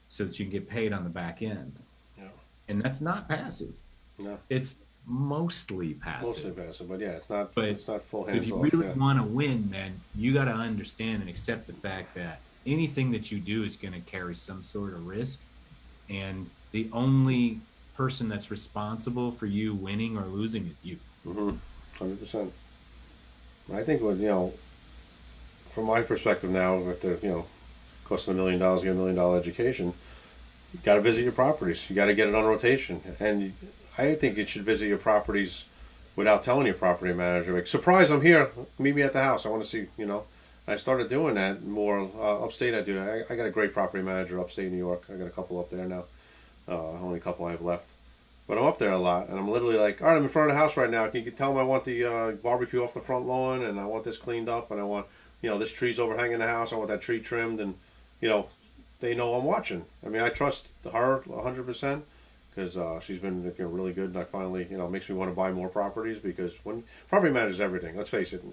so that you can get paid on the back end.
Yeah.
And that's not passive.
No.
It's mostly passive.
Mostly passive, but yeah, it's not.
But
it's not full
If you
off.
really
yeah.
want to win, man, you got to understand and accept the fact that anything that you do is going to carry some sort of risk. And the only person that's responsible for you winning or losing is you.
Mm-hmm. Hundred percent. I think what you know, from my perspective now, if they're you know, costing a million dollars get a million dollar education, you got to visit your properties. You got to get it on rotation, and I think you should visit your properties without telling your property manager. Like, surprise, I'm here. Meet me at the house. I want to see. You know, I started doing that more uh, upstate. I do. I, I got a great property manager upstate New York. I got a couple up there now. Uh, only a couple I have left. But I'm up there a lot, and I'm literally like, all right, I'm in front of the house right now. Can you tell them I want the uh, barbecue off the front lawn, and I want this cleaned up, and I want, you know, this tree's overhanging the house. I want that tree trimmed, and, you know, they know I'm watching. I mean, I trust her 100% because uh, she's been you know, really good, and I finally, you know, makes me want to buy more properties because when property manages everything. Let's face it,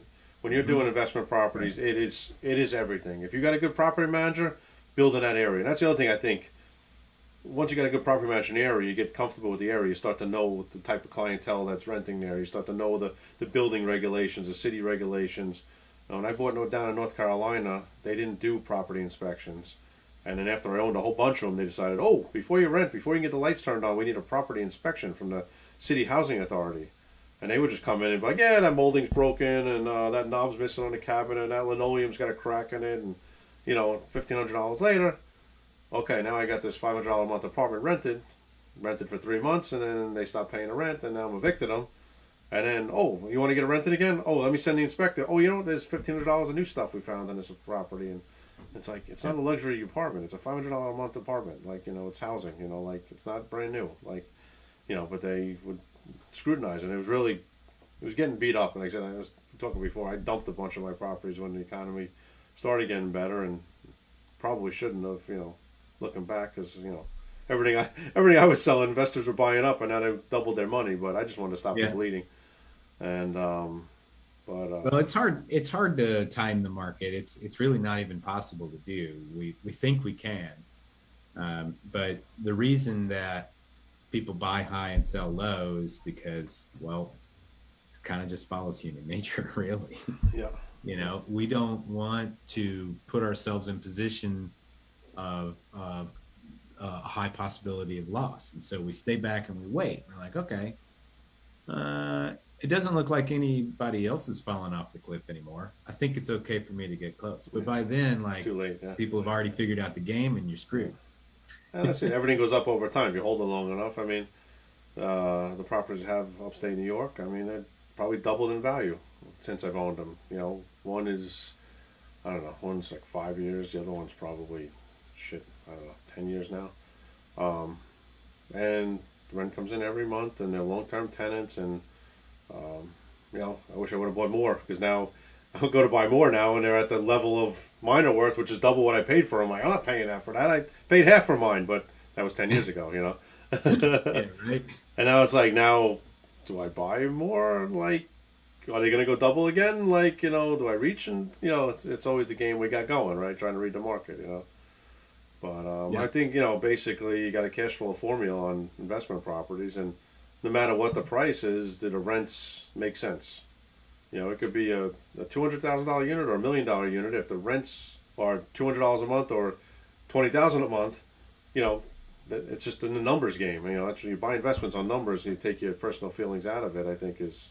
when you're doing investment properties, it is it is everything. If you got a good property manager, build in that area. And that's the other thing I think once you got a good property manager in the area, you get comfortable with the area. You start to know the type of clientele that's renting there. You start to know the, the building regulations, the city regulations. Now, when I bought down in North Carolina, they didn't do property inspections. And then after I owned a whole bunch of them, they decided, oh, before you rent, before you get the lights turned on, we need a property inspection from the city housing authority. And they would just come in and be like, yeah, that molding's broken, and uh, that knob's missing on the cabinet, and that linoleum's got a crack in it, and you know, fifteen hundred dollars later, okay, now I got this five hundred dollar a month apartment rented, rented for three months, and then they stopped paying the rent, and now I'm evicted them. And then, oh, you want to get it rented again? Oh, let me send the inspector. Oh, you know, there's fifteen hundred dollars of new stuff we found on this property, and it's like it's not a luxury apartment; it's a five hundred dollar a month apartment. Like you know, it's housing. You know, like it's not brand new. Like, you know, but they would scrutinize, it. and it was really, it was getting beat up. And like I said, I was talking before. I dumped a bunch of my properties when the economy started getting better, and probably shouldn't have. You know, looking back, because you know everything I everything I was selling, investors were buying up, and now they doubled their money. But I just wanted to stop
Yeah.
the bleeding. And um, but uh,
Well, it's hard. It's hard to time the market. It's it's really not even possible to do. We we think we can, um, but the reason that people buy high and sell low is because well, it kind of just follows human nature, really.
yeah,
You know, we don't want to put ourselves in position of of uh, a high possibility of loss, and so we stay back and we wait. We're like, okay, uh, it doesn't look like anybody else is falling off the cliff anymore. I think it's okay for me to get close. But by then, like
late. Yeah.
people have already figured out the game, and you're screwed.
And that's it. Everything goes up over time. If you hold it long enough, I mean, uh, the properties I have upstate New York. I mean, they're probably doubled in value since I've owned them. You know, one is, I don't know, one's like five years. The other one's probably, shit, I don't know, ten years now. Um, and rent comes in every month, and they're long-term tenants. And um, you know, I wish I would have bought more because now I'll go to buy more now, and they're at the level of mine are worth, which is double what I paid for them. Like, I'm not paying that for that. I paid half for mine, but that was ten years ago, you know.
Yeah, right.
And now it's like, now, do I buy more? Like, are they going to go double again? Like, you know, do I reach? And you know, it's it's always the game we got going, right? Trying to read the market, you know. But um,
Yeah.
I think you know, basically, you got a cash flow formula on investment properties, and no matter what the price is, do the rents make sense? You know, it could be a, a two hundred thousand dollar unit or a million dollar unit. If the rents are two hundred dollars a month or twenty thousand a month, you know, it's just in the numbers game. You know, when you buy investments on numbers and you take your personal feelings out of it. I think is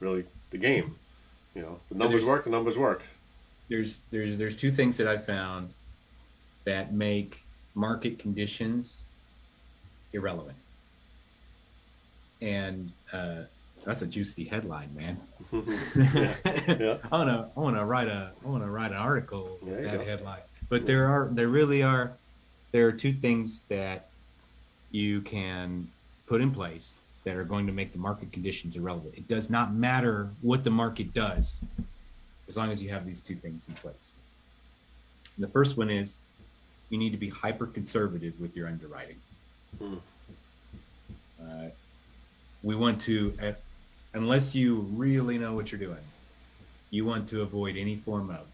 really the game. You know, the numbers work. The numbers work.
there's there's there's two things that I've found that make market conditions irrelevant. And uh, that's a juicy headline, man.
Yeah.
I wanna I wanna write a I wanna write an article with
There
that
go.
headline. But there are there really are there are two things that you can put in place that are going to make the market conditions irrelevant. It does not matter what the market does as long as you have these two things in place. The first one is you need to be hyper conservative with your underwriting.
Hmm.
Uh, we want to, unless you really know what you're doing, you want to avoid any form of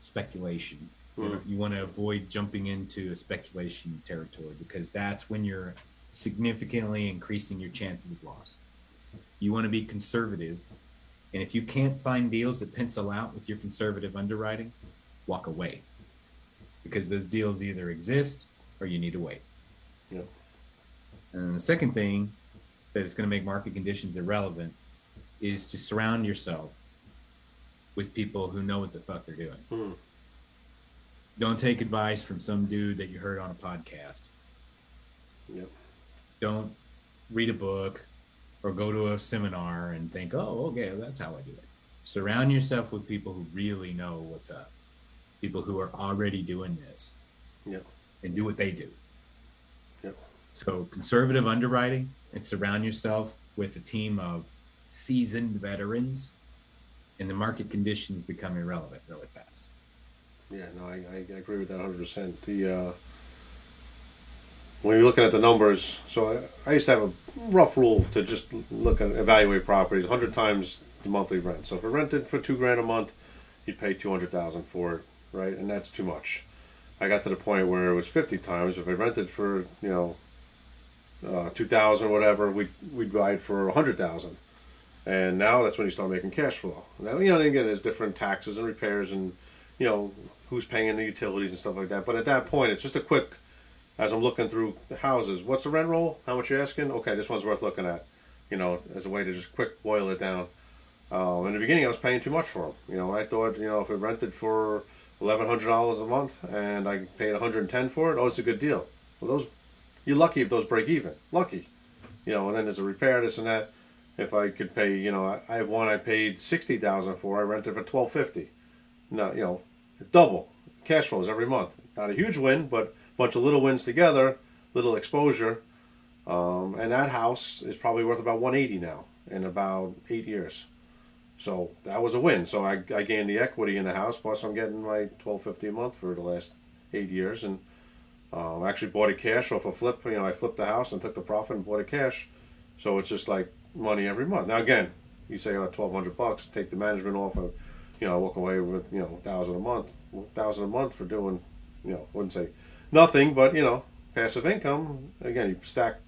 speculation. You, know, you want to avoid jumping into a speculation territory because that's when you're significantly increasing your chances of loss. You want to be conservative. And if you can't find deals that pencil out with your conservative underwriting, walk away because those deals either exist or you need to wait.
Yeah.
And the second thing that is going to make market conditions irrelevant is to surround yourself with people who know what the fuck they're doing.
Hmm.
Don't take advice from some dude that you heard on a podcast.
Yep.
Don't read a book or go to a seminar and think, oh, okay, that's how I do it. Surround yourself with people who really know what's up, people who are already doing this
Yep.
and do what they do.
Yep.
So, conservative underwriting and surround yourself with a team of seasoned veterans, and the market conditions become irrelevant really fast.
Yeah, no, I, I agree with that 100%. The uh, when you're looking at the numbers, so I, I used to have a rough rule to just look and evaluate properties 100 times the monthly rent. So if it rented for two grand a month, you'd pay 200,000 for it, right? And that's too much. I got to the point where it was 50 times. If I rented for you know uh, 2,000 or whatever, we we'd buy it for 100,000. And now that's when you start making cash flow. Now you know again there's different taxes and repairs and you know who's paying the utilities and stuff like that. But at that point, it's just a quick. As I'm looking through the houses, what's the rent roll? How much you're asking? Okay, this one's worth looking at. You know, as a way to just quick boil it down. Um, in the beginning, I was paying too much for them. You know, I thought you know if it rented for eleven hundred dollars a month and I paid one hundred and ten for it, oh, it's a good deal. Well, those you're lucky if those break even. Lucky, you know. And then there's a repair, this and that. If I could pay, you know, I, have one I paid sixty thousand for. I rented for twelve fifty. No, you know, it's double cash flows every month. Not a huge win, but a bunch of little wins together, little exposure. Um, and that house is probably worth about 180 now in about eight years. So that was a win. So I, I gained the equity in the house. Plus, I'm getting my 1250 a month for the last eight years, and um, I actually bought it cash off a flip. You know, I flipped the house and took the profit and bought it cash. So it's just like money every month. Now again, you say oh, 1200 bucks, take the management off of, you know, I walk away with you know thousand a month, thousand a month for doing, you know, wouldn't say nothing, but you know, passive income. Again, you stack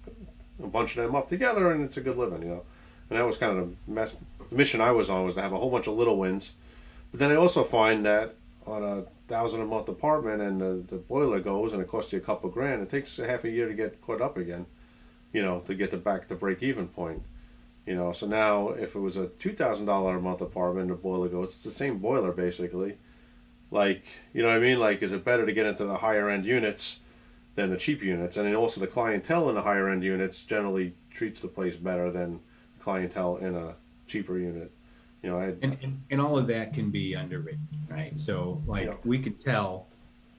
a bunch of them up together, and it's a good living, you know. And that was kind of the mess. The mission I was on was to have a whole bunch of little wins, but then I also find that on a thousand a month apartment and the, the boiler goes and it costs you a couple grand, it takes a half a year to get caught up again, you know, to get the back to break even point. You know, so now if it was a two thousand dollar a month apartment, the boiler goes, it's the same boiler basically. Like, you know what I mean? Like, is it better to get into the higher end units than the cheap units? And then also the clientele in the higher end units generally treats the place better than clientele in a cheaper unit. You know, I
and, and, and all of that can be underwritten right? So like
Yeah.
we could tell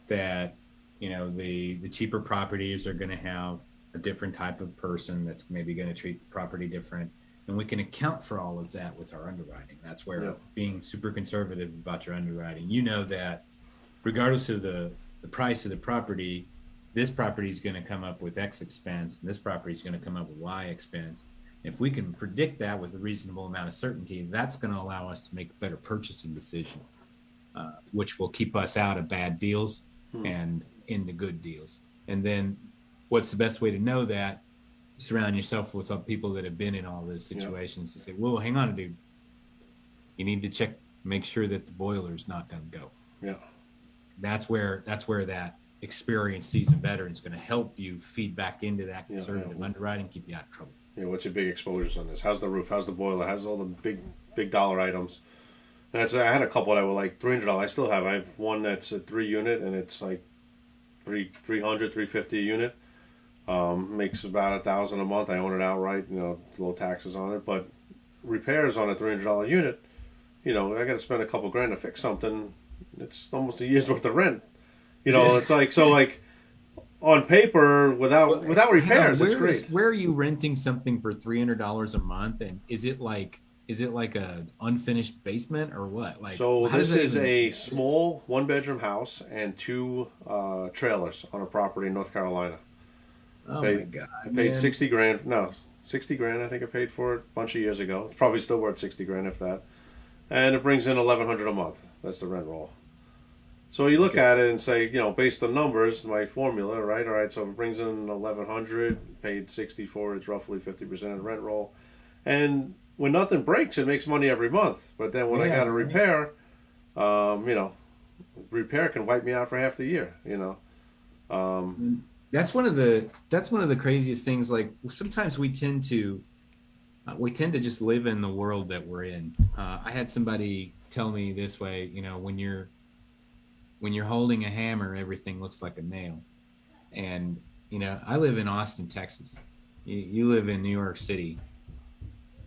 that you know the the cheaper properties are going to have a different type of person that's maybe going to treat the property different. And we can account for all of that with our underwriting. That's where
Yeah.
being super conservative about your underwriting. You know that regardless of the the price of the property this property is going to come up with x expense and this property is going to come up with y expense If we can predict that with a reasonable amount of certainty, that's going to allow us to make a better purchasing decision, uh, which will keep us out of bad deals hmm. and into good deals. And then, what's the best way to know that? Surround yourself with people that have been in all those situations to say, "Whoa, hang on, dude. You need to check, make sure that the boiler's not going to go."
Yeah.
That's where that's where that experienced seasoned veteran is going to help you feed back into that conservative yeah, yeah. underwriting, keep you out of trouble.
Yeah, what's your big exposures on this? How's the roof? How's the boiler? How's all the big big dollar items? And I had a couple that were like three hundred dollars. I still have. I have one that's a three unit and it's like three three hundred, three fifty a unit. Um, makes about a thousand a month. I own it outright. You know, low taxes on it. But repairs on a three hundred dollar unit, you know, I got to spend a couple grand to fix something. It's almost a year's worth of rent. You know, it's like so like on paper without well, without repairs. On, it's great. Is,
where are you renting something for three hundred dollars a month? And is it like is it like a unfinished basement or what? Like
so, this is a exist? small one bedroom house and two uh, trailers on a property in North Carolina.
Oh paid, my god!
I paid man. sixty grand. No, sixty grand. I think I paid for it a bunch of years ago. It's probably still worth sixty grand if that. And it brings in eleven hundred a month. That's the rent roll. So you look okay. at it and say, you know, based on numbers, my formula, right? All right, so if it brings in eleven hundred, paid sixty four, it's roughly fifty percent of the rent roll, and when nothing breaks, it makes money every month. But then when yeah, I got to repair, um, you know, repair can wipe me out for half the year. You know, um,
that's one of the that's one of the craziest things. Like sometimes we tend to uh, we tend to just live in the world that we're in. Uh, I had somebody tell me this way, you know, when you're when you're holding a hammer, everything looks like a nail. And, you know, I live in Austin, Texas. You, you live in New York City.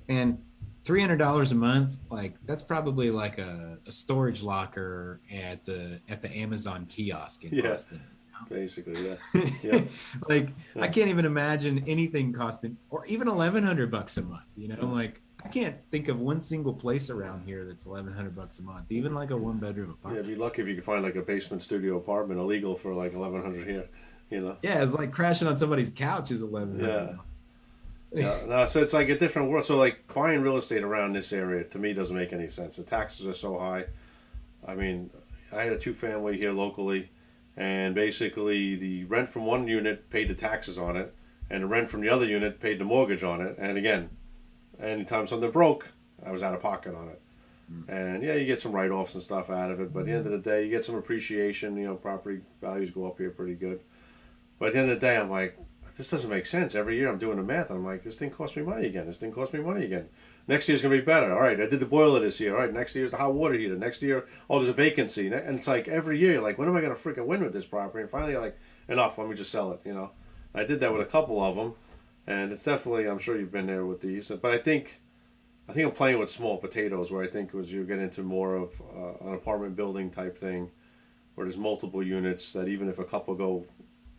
And $300 a month, like that's probably like a, a storage locker at the at the Amazon kiosk in yeah. Austin
basically yeah yeah
like yeah. i can't even imagine anything costing or even 1100 bucks a month you know like I can't think of one single place around here that's eleven hundred bucks a month, even like a one bedroom apartment.
Yeah, be lucky if you could find like a basement studio apartment illegal for like eleven hundred here. You know.
Yeah, it's like crashing on somebody's couch is eleven hundred.
Yeah. yeah, no, so it's like a different world. So like buying real estate around this area to me doesn't make any sense. The taxes are so high. I mean, I had a two family here locally, and basically the rent from one unit paid the taxes on it, and the rent from the other unit paid the mortgage on it. And again, anytime something broke, I was out of pocket on it. And yeah, you get some write offs and stuff out of it, but at the end of the day, you get some appreciation. You know, property values go up here pretty good. But at the end of the day, I'm like, this doesn't make sense. Every year I'm doing the math. I'm like, this thing cost me money again. This thing cost me money again. Next year's gonna be better. All right, I did the boiler this year. All right, next year's the hot water heater. Next year, oh, there's a vacancy, and it's like every year, like, when am I gonna freaking win with this property? And finally, like, enough. Let me just sell it. You know, I did that with a couple of them, and it's definitely. I'm sure you've been there with these, but I think I think I'm playing with small potatoes, where I think as you get into more of uh, an apartment building type thing, where there's multiple units that even if a couple go,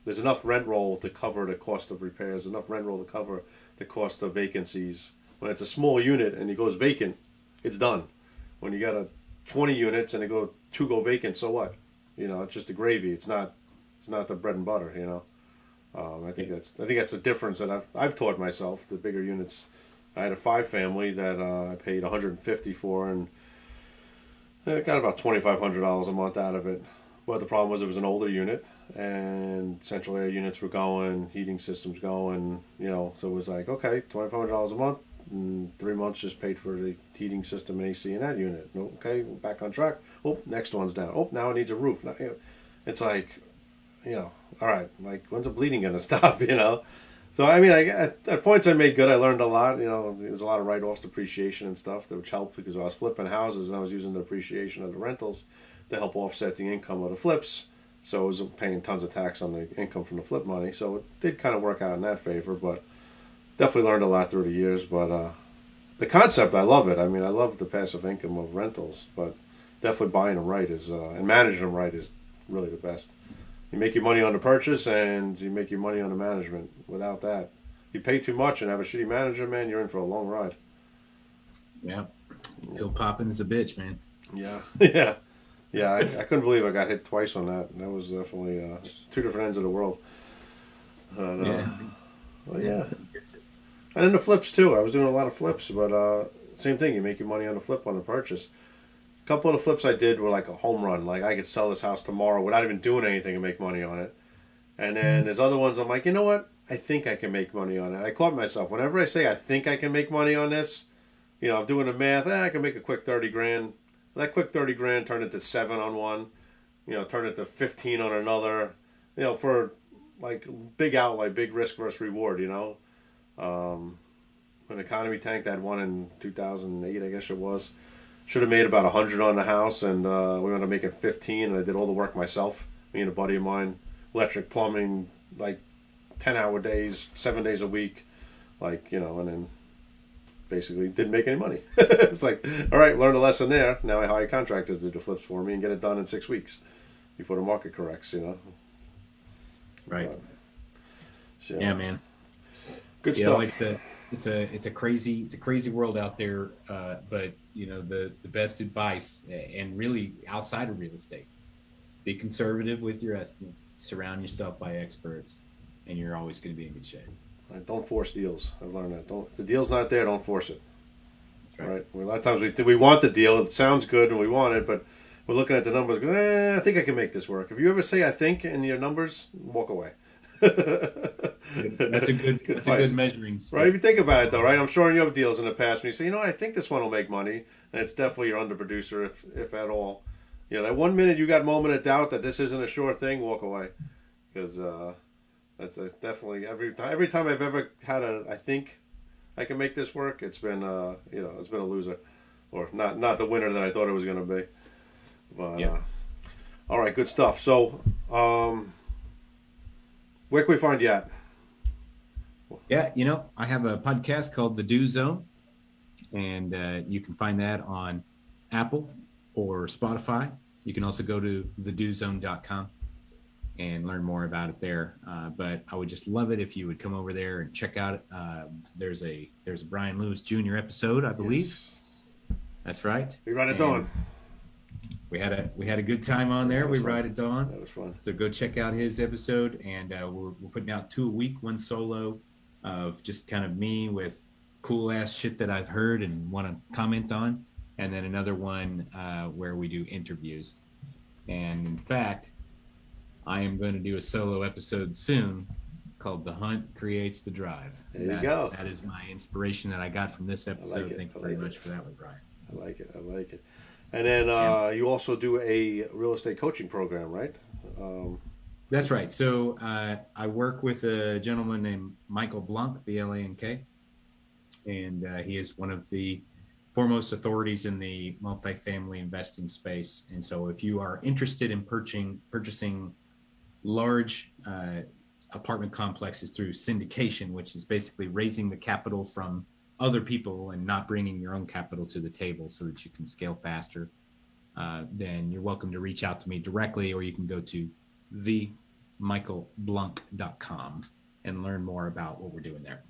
there's enough rent roll to cover the cost of repairs, enough rent roll to cover the cost of vacancies. When it's a small unit and it goes vacant, it's done. When you got a 20 units and it go two go vacant, so what? You know, it's just the gravy. It's not, it's not the bread and butter. You know, um, I think that's I think that's the difference that I've I've taught myself. The bigger units I had a five family that uh, I paid 150 for and I got about $2,500 a month out of it. But the problem was it was an older unit and central air units were going, heating systems going, you know, so it was like, okay, $2,500 a month. And three months just paid for the heating system and AC in that unit. Okay, back on track. Oh, next one's down. Oh, now it needs a roof. It's like, you know, all right, like when's the bleeding gonna stop? You know, so I mean, I, at, at, points I made good. I learned a lot. You know, there's a lot of write-offs, depreciation, and stuff that which helped because I was flipping houses and I was using the appreciation of the rentals to help offset the income of the flips. So I was paying tons of tax on the income from the flip money. So it did kind of work out in that favor, but definitely learned a lot through the years. But uh, the concept, I love it. I mean, I love the passive income of rentals, but definitely buying them right is uh, and managing them right is really the best you make your money on the purchase and you make your money on the management. Without that, you pay too much and have a shitty manager, man. You're in for a long ride.
Yeah, Bill Poppins a bitch, man.
Yeah, yeah, yeah. I, I, couldn't believe I got hit twice on that. That was definitely uh, two different ends of the world. Uh, yeah. Well, yeah. And then the flips too. I was doing a lot of flips, but uh, same thing. You make your money on the flip on the purchase. A couple of the flips I did were like a home run. Like I could sell this house tomorrow without even doing anything and make money on it. And then there's other ones I'm like, you know what? I think I can make money on it. I caught myself whenever I say I think I can make money on this. You know, I'm doing the math. Eh, I can make a quick thirty grand. That quick thirty grand turned into seven on one. You know, turned into fifteen on another. You know, for like big outlay, big risk versus reward. You know, um, when the economy tanked, I had one in 2008, I guess it was. Should have made about 100 on the house, and uh, we ended up making 15, and I did all the work myself. Me and a buddy of mine, electric, plumbing, like 10 hour days, seven days a week, like, you know, and then basically didn't make any money. it's like, all right, learned a lesson there. Now I hire contractors to do the flips for me and get it done in six weeks before the market corrects, you know.
Right.
But, so,
Yeah, man.
Good
you
stuff.
it's a it's a it's a crazy it's a crazy world out there. Uh, but you know the the best advice and really outside of real estate, be conservative with your estimates. Surround yourself by experts, and you're always going to be in good shape.
Right, Don't force deals. I've learned that. Don't if the deal's not there, don't force it.
That's
Right. A lot of times we we want the deal. It sounds good and we want it, but we're looking at the numbers. Go, eh, I think I can make this work. If you ever say I think in your numbers, walk away.
That's a good, that's a good measuring stick.
Right, if you think about it though, right? I'm sure you have deals in the past when you say, you know, I think this one will make money, and it's definitely your underproducer, if if at all. You know, that one minute you got a moment of doubt that this isn't a sure thing, walk away, because uh, that's, that's definitely every time. Every time I've ever had a, I think I can make this work. It's been, uh, you know, it's been a loser, or not not the winner that I thought it was going to be. But
Yeah.
uh, all right, good stuff. So, um, where can we find you at?
Yeah, you know, I have a podcast called The Do Zone, and uh, you can find that on Apple or Spotify. You can also go to thedozone.com and learn more about it there. Uh, but I would just love it if you would come over there and check out. Uh, there's a there's a Brian Lewis Jr. episode, I believe.
Yes.
That's right.
We run it
And
dawn.
We had a we had a good time on there. We
fun.
ride at dawn.
That was fun.
So go check out his episode, and uh, we're, we're putting out two a week, one solo of just kind of me with cool ass shit that I've heard and want to comment on, and then another one uh, where we do interviews. And in fact, I am going to do a solo episode soon called "The Hunt Creates the Drive."
There you go.
That is my inspiration that I got from this episode.
it.
Thank you very
it.
much for that one, Brian.
I like it. I like it. And then uh, you also do a real estate coaching program, right? Um,
That's right. So uh, I work with a gentleman named Michael Blank, B L A N K, and uh, he is one of the foremost authorities in the multifamily investing space. And so, if you are interested in purchasing purchasing large uh, apartment complexes through syndication, which is basically raising the capital from other people and not bringing your own capital to the table so that you can scale faster, uh, then you're welcome to reach out to me directly, or you can go to themichaelblank.com and learn more about what we're doing there.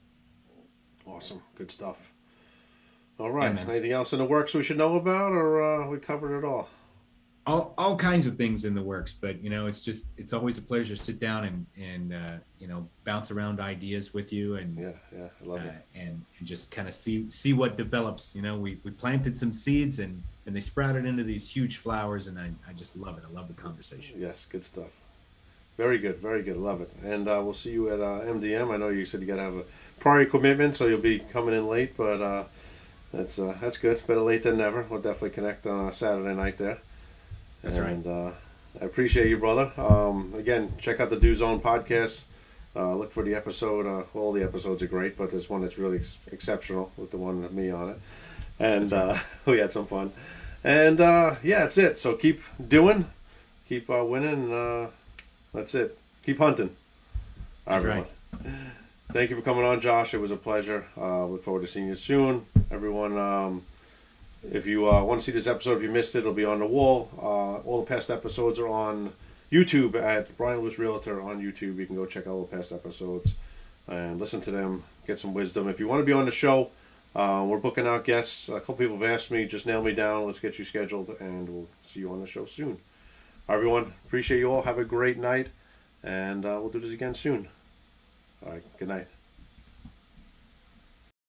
awesome. Good stuff. All right.
man.
Anything else in the works we should know about, or uh, we covered it all?
All, all kinds of things in the works, but you know, it's just it's always a pleasure to sit down and and uh, you know bounce around ideas with you and
Yeah, yeah. I love
uh,
it.
and, and just kind of see see what develops. You know, we, we planted some seeds and and they sprouted into these huge flowers, and I, I just love it. I love the conversation.
Yes, good stuff. Very good, very good. Love it. And uh, we'll see you at uh, MDM. I know you said you got to have a prior commitment, so you'll be coming in late, but uh, that's uh, that's good. Better late than never. We'll definitely connect on a Saturday night there.
That's right.
uh, I appreciate you, brother. Um, again, check out the Do Zone podcast. Uh, look for the episode. Uh, all the episodes are great, but there's one that's really ex- exceptional with the one with me on it. And uh, we had some fun. And uh, yeah, that's it. So keep doing, keep uh, winning. Uh, that's it. Keep hunting.
That's
Everyone. Thank you for coming on, Josh. It was a pleasure. Uh, look forward to seeing you soon, everyone. Um, if you uh, want to see this episode, if you missed it, it'll be on the wall. Uh, all the past episodes are on YouTube at Brian Lewis Realtor on YouTube. You can go check out all the past episodes and listen to them, get some wisdom. If you want to be on the show, uh, we're booking out guests. A couple people have asked me, just nail me down. Let's get you scheduled, and we'll see you on the show soon. Everyone, appreciate you all. Have a great night, and uh, we'll do this again soon. All right, good night.